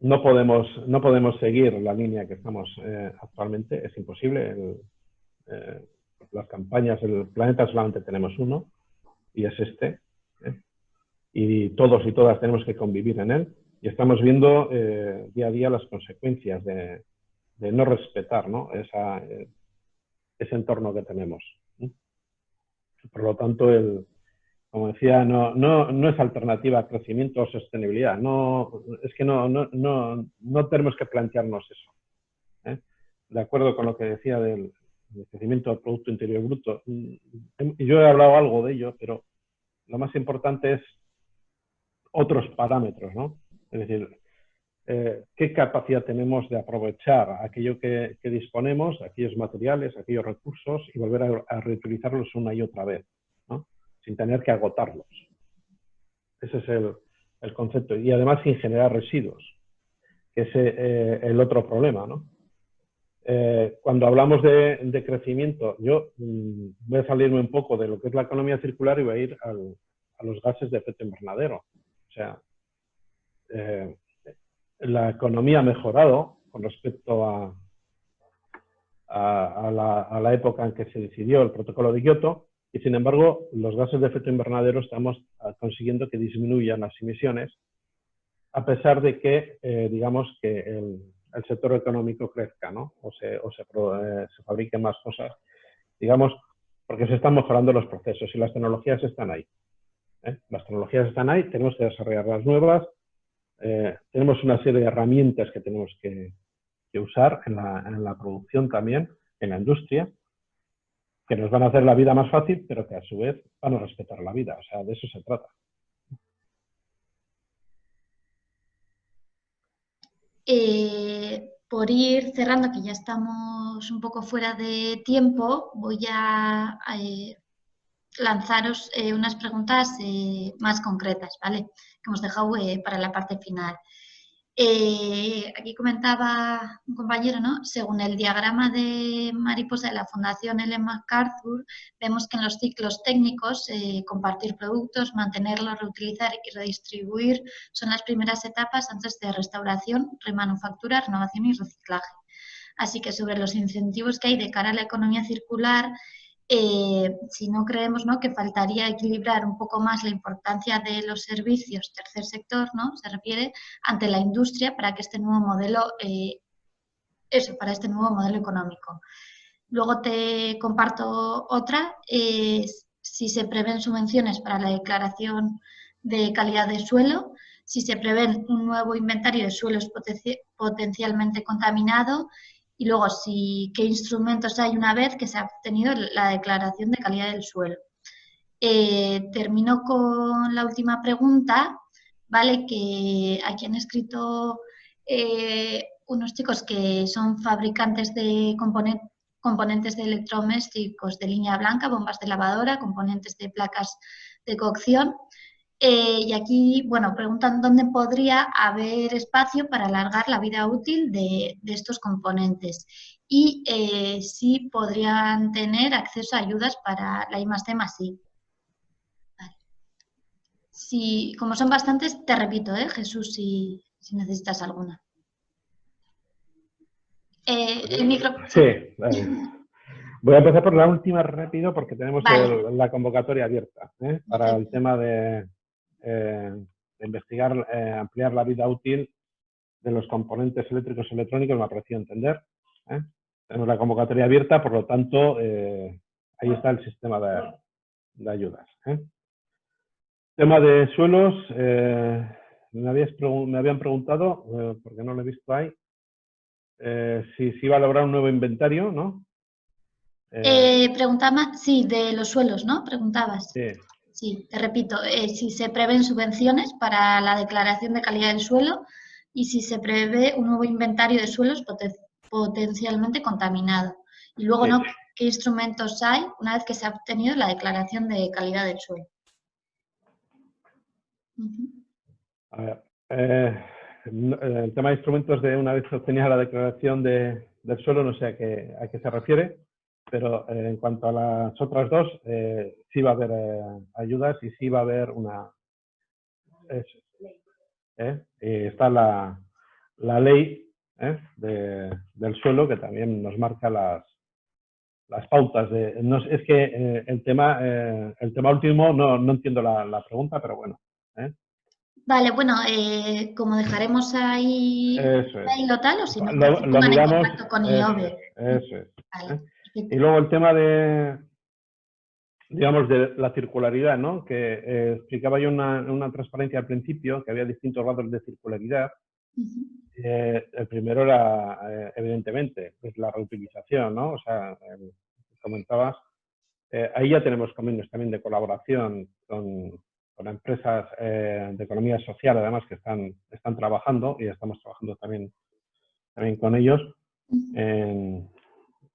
no, podemos, no podemos seguir la línea que estamos eh, actualmente, es imposible. Eh, las campañas, el planeta solamente tenemos uno, y es este. Y todos y todas tenemos que convivir en él. Y estamos viendo día a día las consecuencias de, no respetar ese entorno que tenemos. Por lo tanto, el, como decía, no, no, no es alternativa a crecimiento o sostenibilidad. No, es que no, no, no, no tenemos que plantearnos eso. ¿eh? De acuerdo con lo que decía del, crecimiento del Producto Interior Bruto. Mm, yo he hablado algo de ello, pero lo más importante es otros parámetros, ¿no? Es decir, eh, qué capacidad tenemos de aprovechar aquello que, disponemos, aquellos materiales, aquellos recursos y volver a, reutilizarlos una y otra vez sin tener que agotarlos. Ese es el, concepto. Y además sin generar residuos, que es eh, el otro problema. ¿no? Eh, cuando hablamos de, crecimiento, yo mm, voy a salirme un poco de lo que es la economía circular y voy a ir a los gases de efecto invernadero. O sea, eh, la economía ha mejorado con respecto a, la, época en que se decidió el protocolo de Kioto, y sin embargo, los gases de efecto invernadero estamos ah, consiguiendo que disminuyan las emisiones, a pesar de que, eh, digamos, que el, sector económico crezca, ¿no? O se, o se, eh, se fabriquen más cosas, digamos, porque se están mejorando los procesos y las tecnologías están ahí. ¿eh? Las tecnologías están ahí, tenemos que desarrollar las nuevas, tenemos una serie de herramientas que tenemos que, usar en la, en la producción también, en la industria, que nos van a hacer la vida más fácil, pero que a su vez van a respetar la vida. O sea, de eso se trata. Eh, por ir cerrando, que ya estamos un poco fuera de tiempo, voy a, eh, lanzaros eh, unas preguntas más concretas, ¿vale? Que hemos dejado para la parte final. Eh, aquí comentaba un compañero, ¿no? Según el diagrama de mariposa de la Fundación Ellen MacArthur, vemos que en los ciclos técnicos, eh, compartir productos, mantenerlos, reutilizar y redistribuir son las primeras etapas antes de restauración, remanufactura, renovación y reciclaje. Así que sobre los incentivos que hay de cara a la economía circular, eh, si no creemos ¿no? que faltaría equilibrar un poco más la importancia de los servicios tercer sector, ¿no? se refiere, ante la industria para que este nuevo modelo, eh, eso, para este nuevo modelo económico. Luego te comparto otra, si se prevén subvenciones para la declaración de calidad de suelo, si se prevén un nuevo inventario de suelos potencialmente contaminados y luego qué instrumentos hay una vez que se ha obtenido la declaración de calidad del suelo. Eh, termino con la última pregunta, ¿vale? Que aquí han escrito eh, unos chicos que son fabricantes de componentes de electrodomésticos de línea blanca, bombas de lavadora, componentes de placas de cocción. Eh, y aquí, bueno, preguntan dónde podría haber espacio para alargar la vida útil de, estos componentes. Y eh, si podrían tener acceso a ayudas para la I más D más I. Si, como son bastantes, te repito, ¿eh, Jesús, si, necesitas alguna. El micro... Sí, Voy a empezar por la última rápido porque tenemos la convocatoria abierta para el tema de, investigar, eh, ampliar la vida útil de los componentes eléctricos y electrónicos, me ha parecido entender. ¿eh? Tenemos la convocatoria abierta, por lo tanto, ahí está el sistema de, ayudas. Tema de suelos, me, habían preguntado, porque no lo he visto ahí, si se iba a lograr un nuevo inventario, ¿no? preguntaba, sí, de los suelos, ¿no? Preguntabas. Sí. Sí, te repito, eh, si se prevén subvenciones para la declaración de calidad del suelo y si se prevé un nuevo inventario de suelos potencialmente contaminados. Y luego, ¿no? ¿Qué instrumentos hay una vez que se ha obtenido la declaración de calidad del suelo? A ver, eh, el tema de instrumentos de una vez obtenida la declaración de, del suelo, no sé a qué, a qué se refiere, pero eh, en cuanto a las otras dos, eh, sí va a haber eh, ayudas y sí va a haber una... está la, la ley del suelo que también nos marca las, las pautas. De, no, es que el, tema, el tema último no, no entiendo la, la, pregunta, pero bueno. Vale, bueno, como dejaremos ahí, ahí lo tal, o si no, lo, lo miramos, con eso, eso es. Vale. Y luego el tema de, digamos, de la circularidad, ¿no? Que eh, explicaba yo una, una transparencia al principio, que había distintos grados de circularidad. eh, el primero era, eh, evidentemente, pues la reutilización, ¿no? O sea, comentabas, eh, ahí ya tenemos caminos también de colaboración con, con empresas eh, de economía social, además, que están, están trabajando y estamos trabajando también, también con ellos en,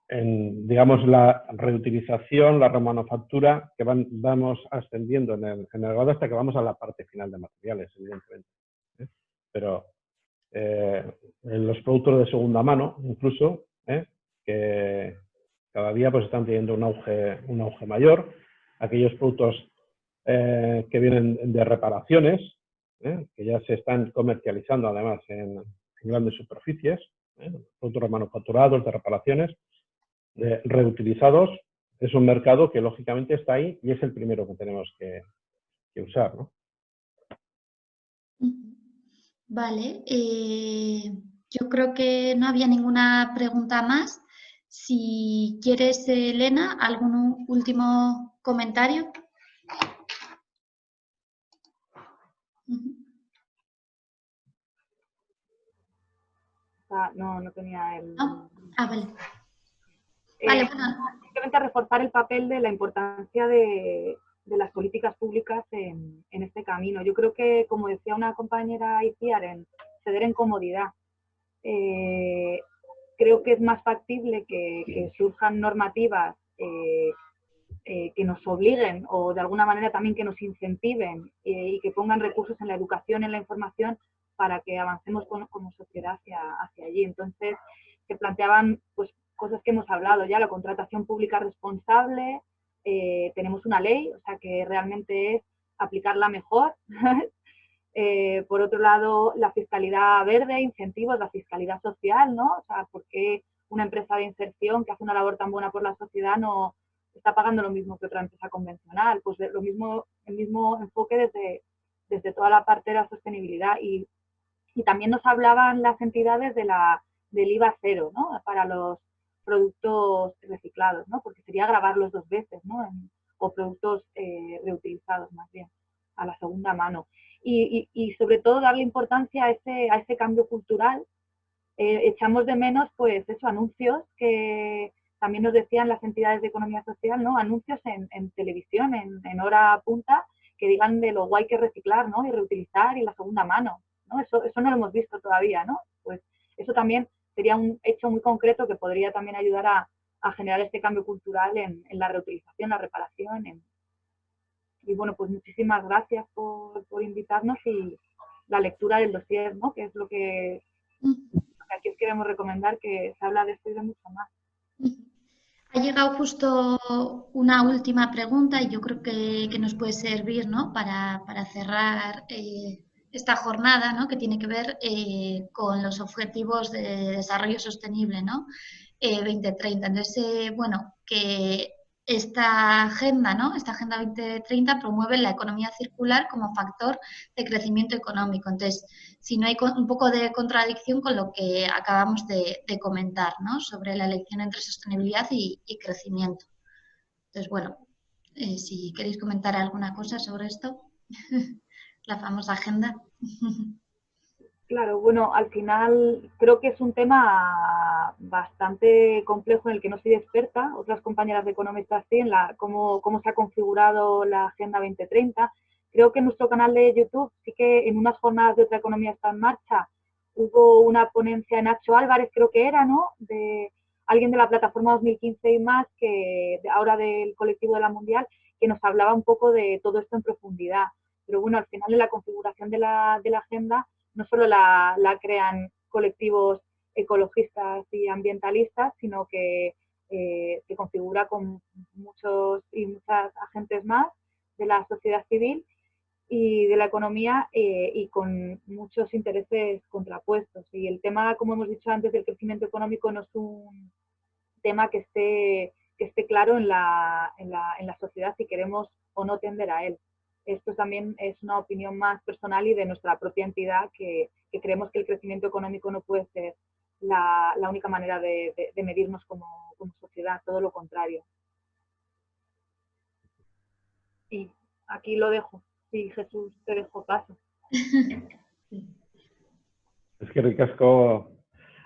en, digamos, la reutilización, la remanufactura, que van, vamos ascendiendo en el, grado hasta que vamos a la parte final de materiales, evidentemente. ¿eh? Pero eh, en los productos de segunda mano, incluso, ¿eh? que cada día pues, están teniendo un auge, un auge mayor, aquellos productos eh, que vienen de reparaciones, ¿eh? que ya se están comercializando además en, en grandes superficies, productos remanufacturados, de reparaciones, eh, reutilizados, es un mercado que lógicamente está ahí y es el primero que tenemos que, que usar. ¿no? Vale, eh, yo creo que no había ninguna pregunta más. Si quieres, Elena, algún último comentario. Ah, no, no tenía el... Ah vale. Vale, eh, Simplemente reforzar el papel de la importancia de, de las políticas públicas en, en, este camino. Yo creo que, como decía una compañera Iciar, en ceder en comodidad. Eh, creo que es más factible que, que surjan normativas eh, eh, que nos obliguen o de alguna manera también que nos incentiven y que pongan recursos en la educación, en la información, para que avancemos con, como sociedad hacia, hacia allí. Entonces, se planteaban pues, cosas que hemos hablado ya, la contratación pública responsable, eh, tenemos una ley, o sea que realmente es aplicarla mejor. eh, por otro lado, la fiscalidad verde, incentivos, la fiscalidad social, ¿no? O sea, ¿por qué una empresa de inserción que hace una labor tan buena por la sociedad no está pagando lo mismo que otra empresa convencional? Pues lo mismo, el mismo enfoque desde, desde toda la parte de la sostenibilidad. Y, y también nos hablaban las entidades de la, del IVA cero, ¿no? Para los productos reciclados, ¿no? Porque sería grabarlos dos veces, ¿no? o productos eh, reutilizados más bien, a la segunda mano. Y, y, sobre todo darle importancia a ese, a ese cambio cultural. Eh, echamos de menos, pues, eso, anuncios que también nos decían las entidades de economía social, ¿no? Anuncios en, en televisión, en, en, hora punta, que digan de lo guay que reciclar, ¿no? Y reutilizar y la segunda mano, ¿no? Eso, eso no lo hemos visto todavía, ¿no? Pues eso también sería un hecho muy concreto que podría también ayudar a, a generar este cambio cultural en, en, la reutilización, la reparación. En... Y bueno, pues muchísimas gracias por, por, invitarnos y la lectura del dossier, ¿no? que es lo que, lo que aquí os queremos recomendar, que se habla de esto y de mucho más. Ha llegado justo una última pregunta y yo creo que, que nos puede servir ¿no? para, para cerrar eh, esta jornada, ¿no? que tiene que ver eh, con los objetivos de desarrollo sostenible, ¿no? Eh, 2030. Entonces, eh, bueno, que esta agenda, ¿no? Esta agenda 2030 promueve la economía circular como factor de crecimiento económico. Entonces, si no hay un poco de contradicción con lo que acabamos de, comentar, ¿no? Sobre la elección entre sostenibilidad y, y crecimiento. Entonces, bueno, eh, si queréis comentar alguna cosa sobre esto. la famosa agenda. Claro, bueno, al final creo que es un tema bastante complejo en el que no soy experta, otras compañeras de economistas sí, en la, cómo, cómo se ha configurado la Agenda 2030. Creo que en nuestro canal de YouTube sí que en unas jornadas de otra economía está en marcha hubo una ponencia en Nacho Álvarez, creo que era, ¿no? De alguien de la plataforma 2015 y más, que ahora del colectivo de la Mundial, que nos hablaba un poco de todo esto en profundidad. Pero bueno, al final en la configuración de la, agenda no solo la, la, crean colectivos ecologistas y ambientalistas, sino que eh, se configura con muchos y muchas agentes más de la sociedad civil y de la economía eh, y con muchos intereses contrapuestos. Y el tema, como hemos dicho antes, del crecimiento económico no es un tema que esté, que esté claro en la, en, la, en la sociedad si queremos o no tender a él. Esto también es una opinión más personal y de nuestra propia entidad que, creemos que el crecimiento económico no puede ser la, única manera de, medirnos como, sociedad, todo lo contrario. Y aquí lo dejo. Sí, Jesús, te dejo paso. Es que ricasco,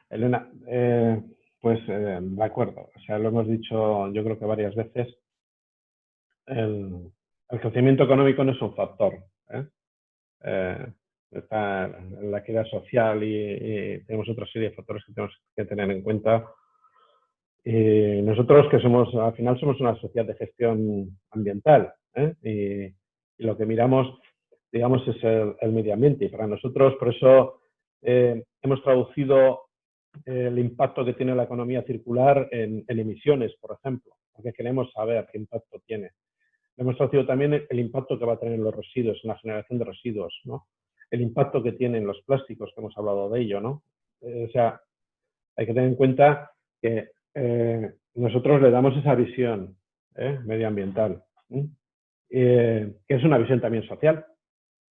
Elena, eh, pues eh, de acuerdo, o sea, lo hemos dicho yo creo que varias veces, el crecimiento económico no es un factor, ¿eh? eh está la equidad social y, y, tenemos otra serie de factores que tenemos que tener en cuenta. Y nosotros que somos, al final somos una sociedad de gestión ambiental ¿eh? y, y lo que miramos, digamos, es el, el medio ambiente. Y para nosotros, por eso eh, hemos traducido el impacto que tiene la economía circular en, en, emisiones, por ejemplo, porque queremos saber qué impacto tiene. Hemos traducido también el, impacto que va a tener en los residuos, en la generación de residuos, ¿no? El impacto que tienen los plásticos, que hemos hablado de ello, ¿no? Eh, o sea, hay que tener en cuenta que eh, nosotros le damos esa visión ¿eh? medioambiental. que es una visión también social.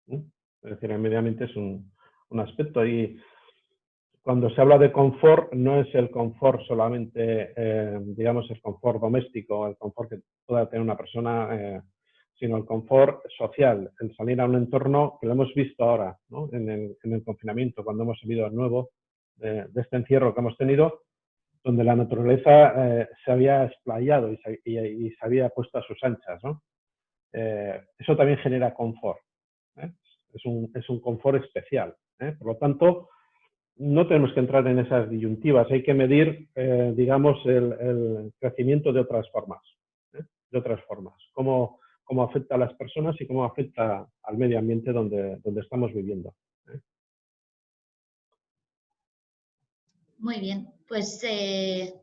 Es decir, el medio ambiente es un, aspecto y cuando se habla de confort, no es el confort solamente, eh, digamos, el confort doméstico, el confort que pueda tener una persona, eh, sino el confort social, el salir a un entorno que lo hemos visto ahora, ¿no? en, el, en, el, confinamiento, cuando hemos salido de nuevo de, de, este encierro que hemos tenido, donde la naturaleza eh, se había explayado y se, y, y se, había puesto a sus anchas. ¿no? eh, eso también genera confort. ¿eh? Es, un, es, un, confort especial. ¿eh? Por lo tanto, no tenemos que entrar en esas disyuntivas, hay que medir, eh, digamos, el, el, crecimiento de otras formas. ¿eh? De otras formas. Cómo, cómo, afecta a las personas y cómo afecta al medio ambiente donde, donde estamos viviendo. ¿eh? Muy bien, pues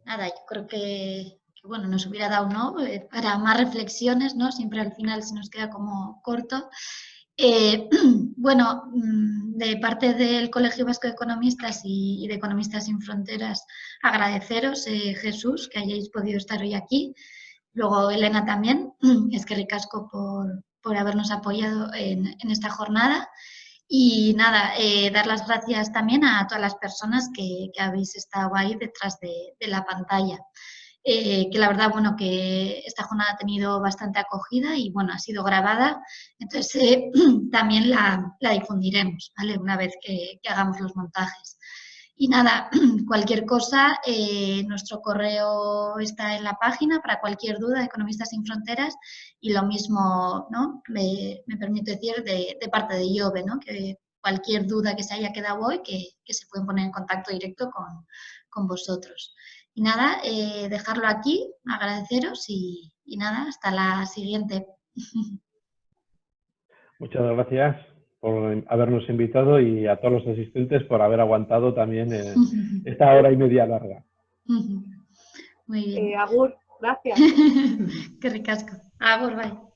nada, yo creo que bueno, nos hubiera dado ¿no? Eh, para más reflexiones, ¿no? Siempre al final se nos queda como corto. Eh, bueno, mm, de parte del Colegio Vasco de Economistas y, de Economistas sin Fronteras, agradeceros, eh, Jesús, que hayáis podido estar hoy aquí. Luego, Elena también, es que ricasco por, por habernos apoyado en, en, esta jornada. Y nada, eh, dar las gracias también a todas las personas que, habéis estado ahí detrás de, de la pantalla eh, que la verdad, bueno, que esta jornada ha tenido bastante acogida y, bueno, ha sido grabada, entonces eh, también la, la, difundiremos, ¿vale? Una vez que, que, hagamos los montajes. Y nada, cualquier cosa, eh, nuestro correo está en la página para cualquier duda de Economistas sin Fronteras y lo mismo, ¿no? Me, me permito decir de, de, parte de IOBE, ¿no? Que cualquier duda que se haya quedado hoy, que, que se pueden poner en contacto directo con, con vosotros. Y nada, eh, dejarlo aquí, agradeceros y, y, nada, hasta la siguiente. Muchas gracias por habernos invitado y a todos los asistentes por haber aguantado también eh, esta hora y media larga. Muy bien. Eh, Agur, gracias. Qué ricasco. Agur, bye.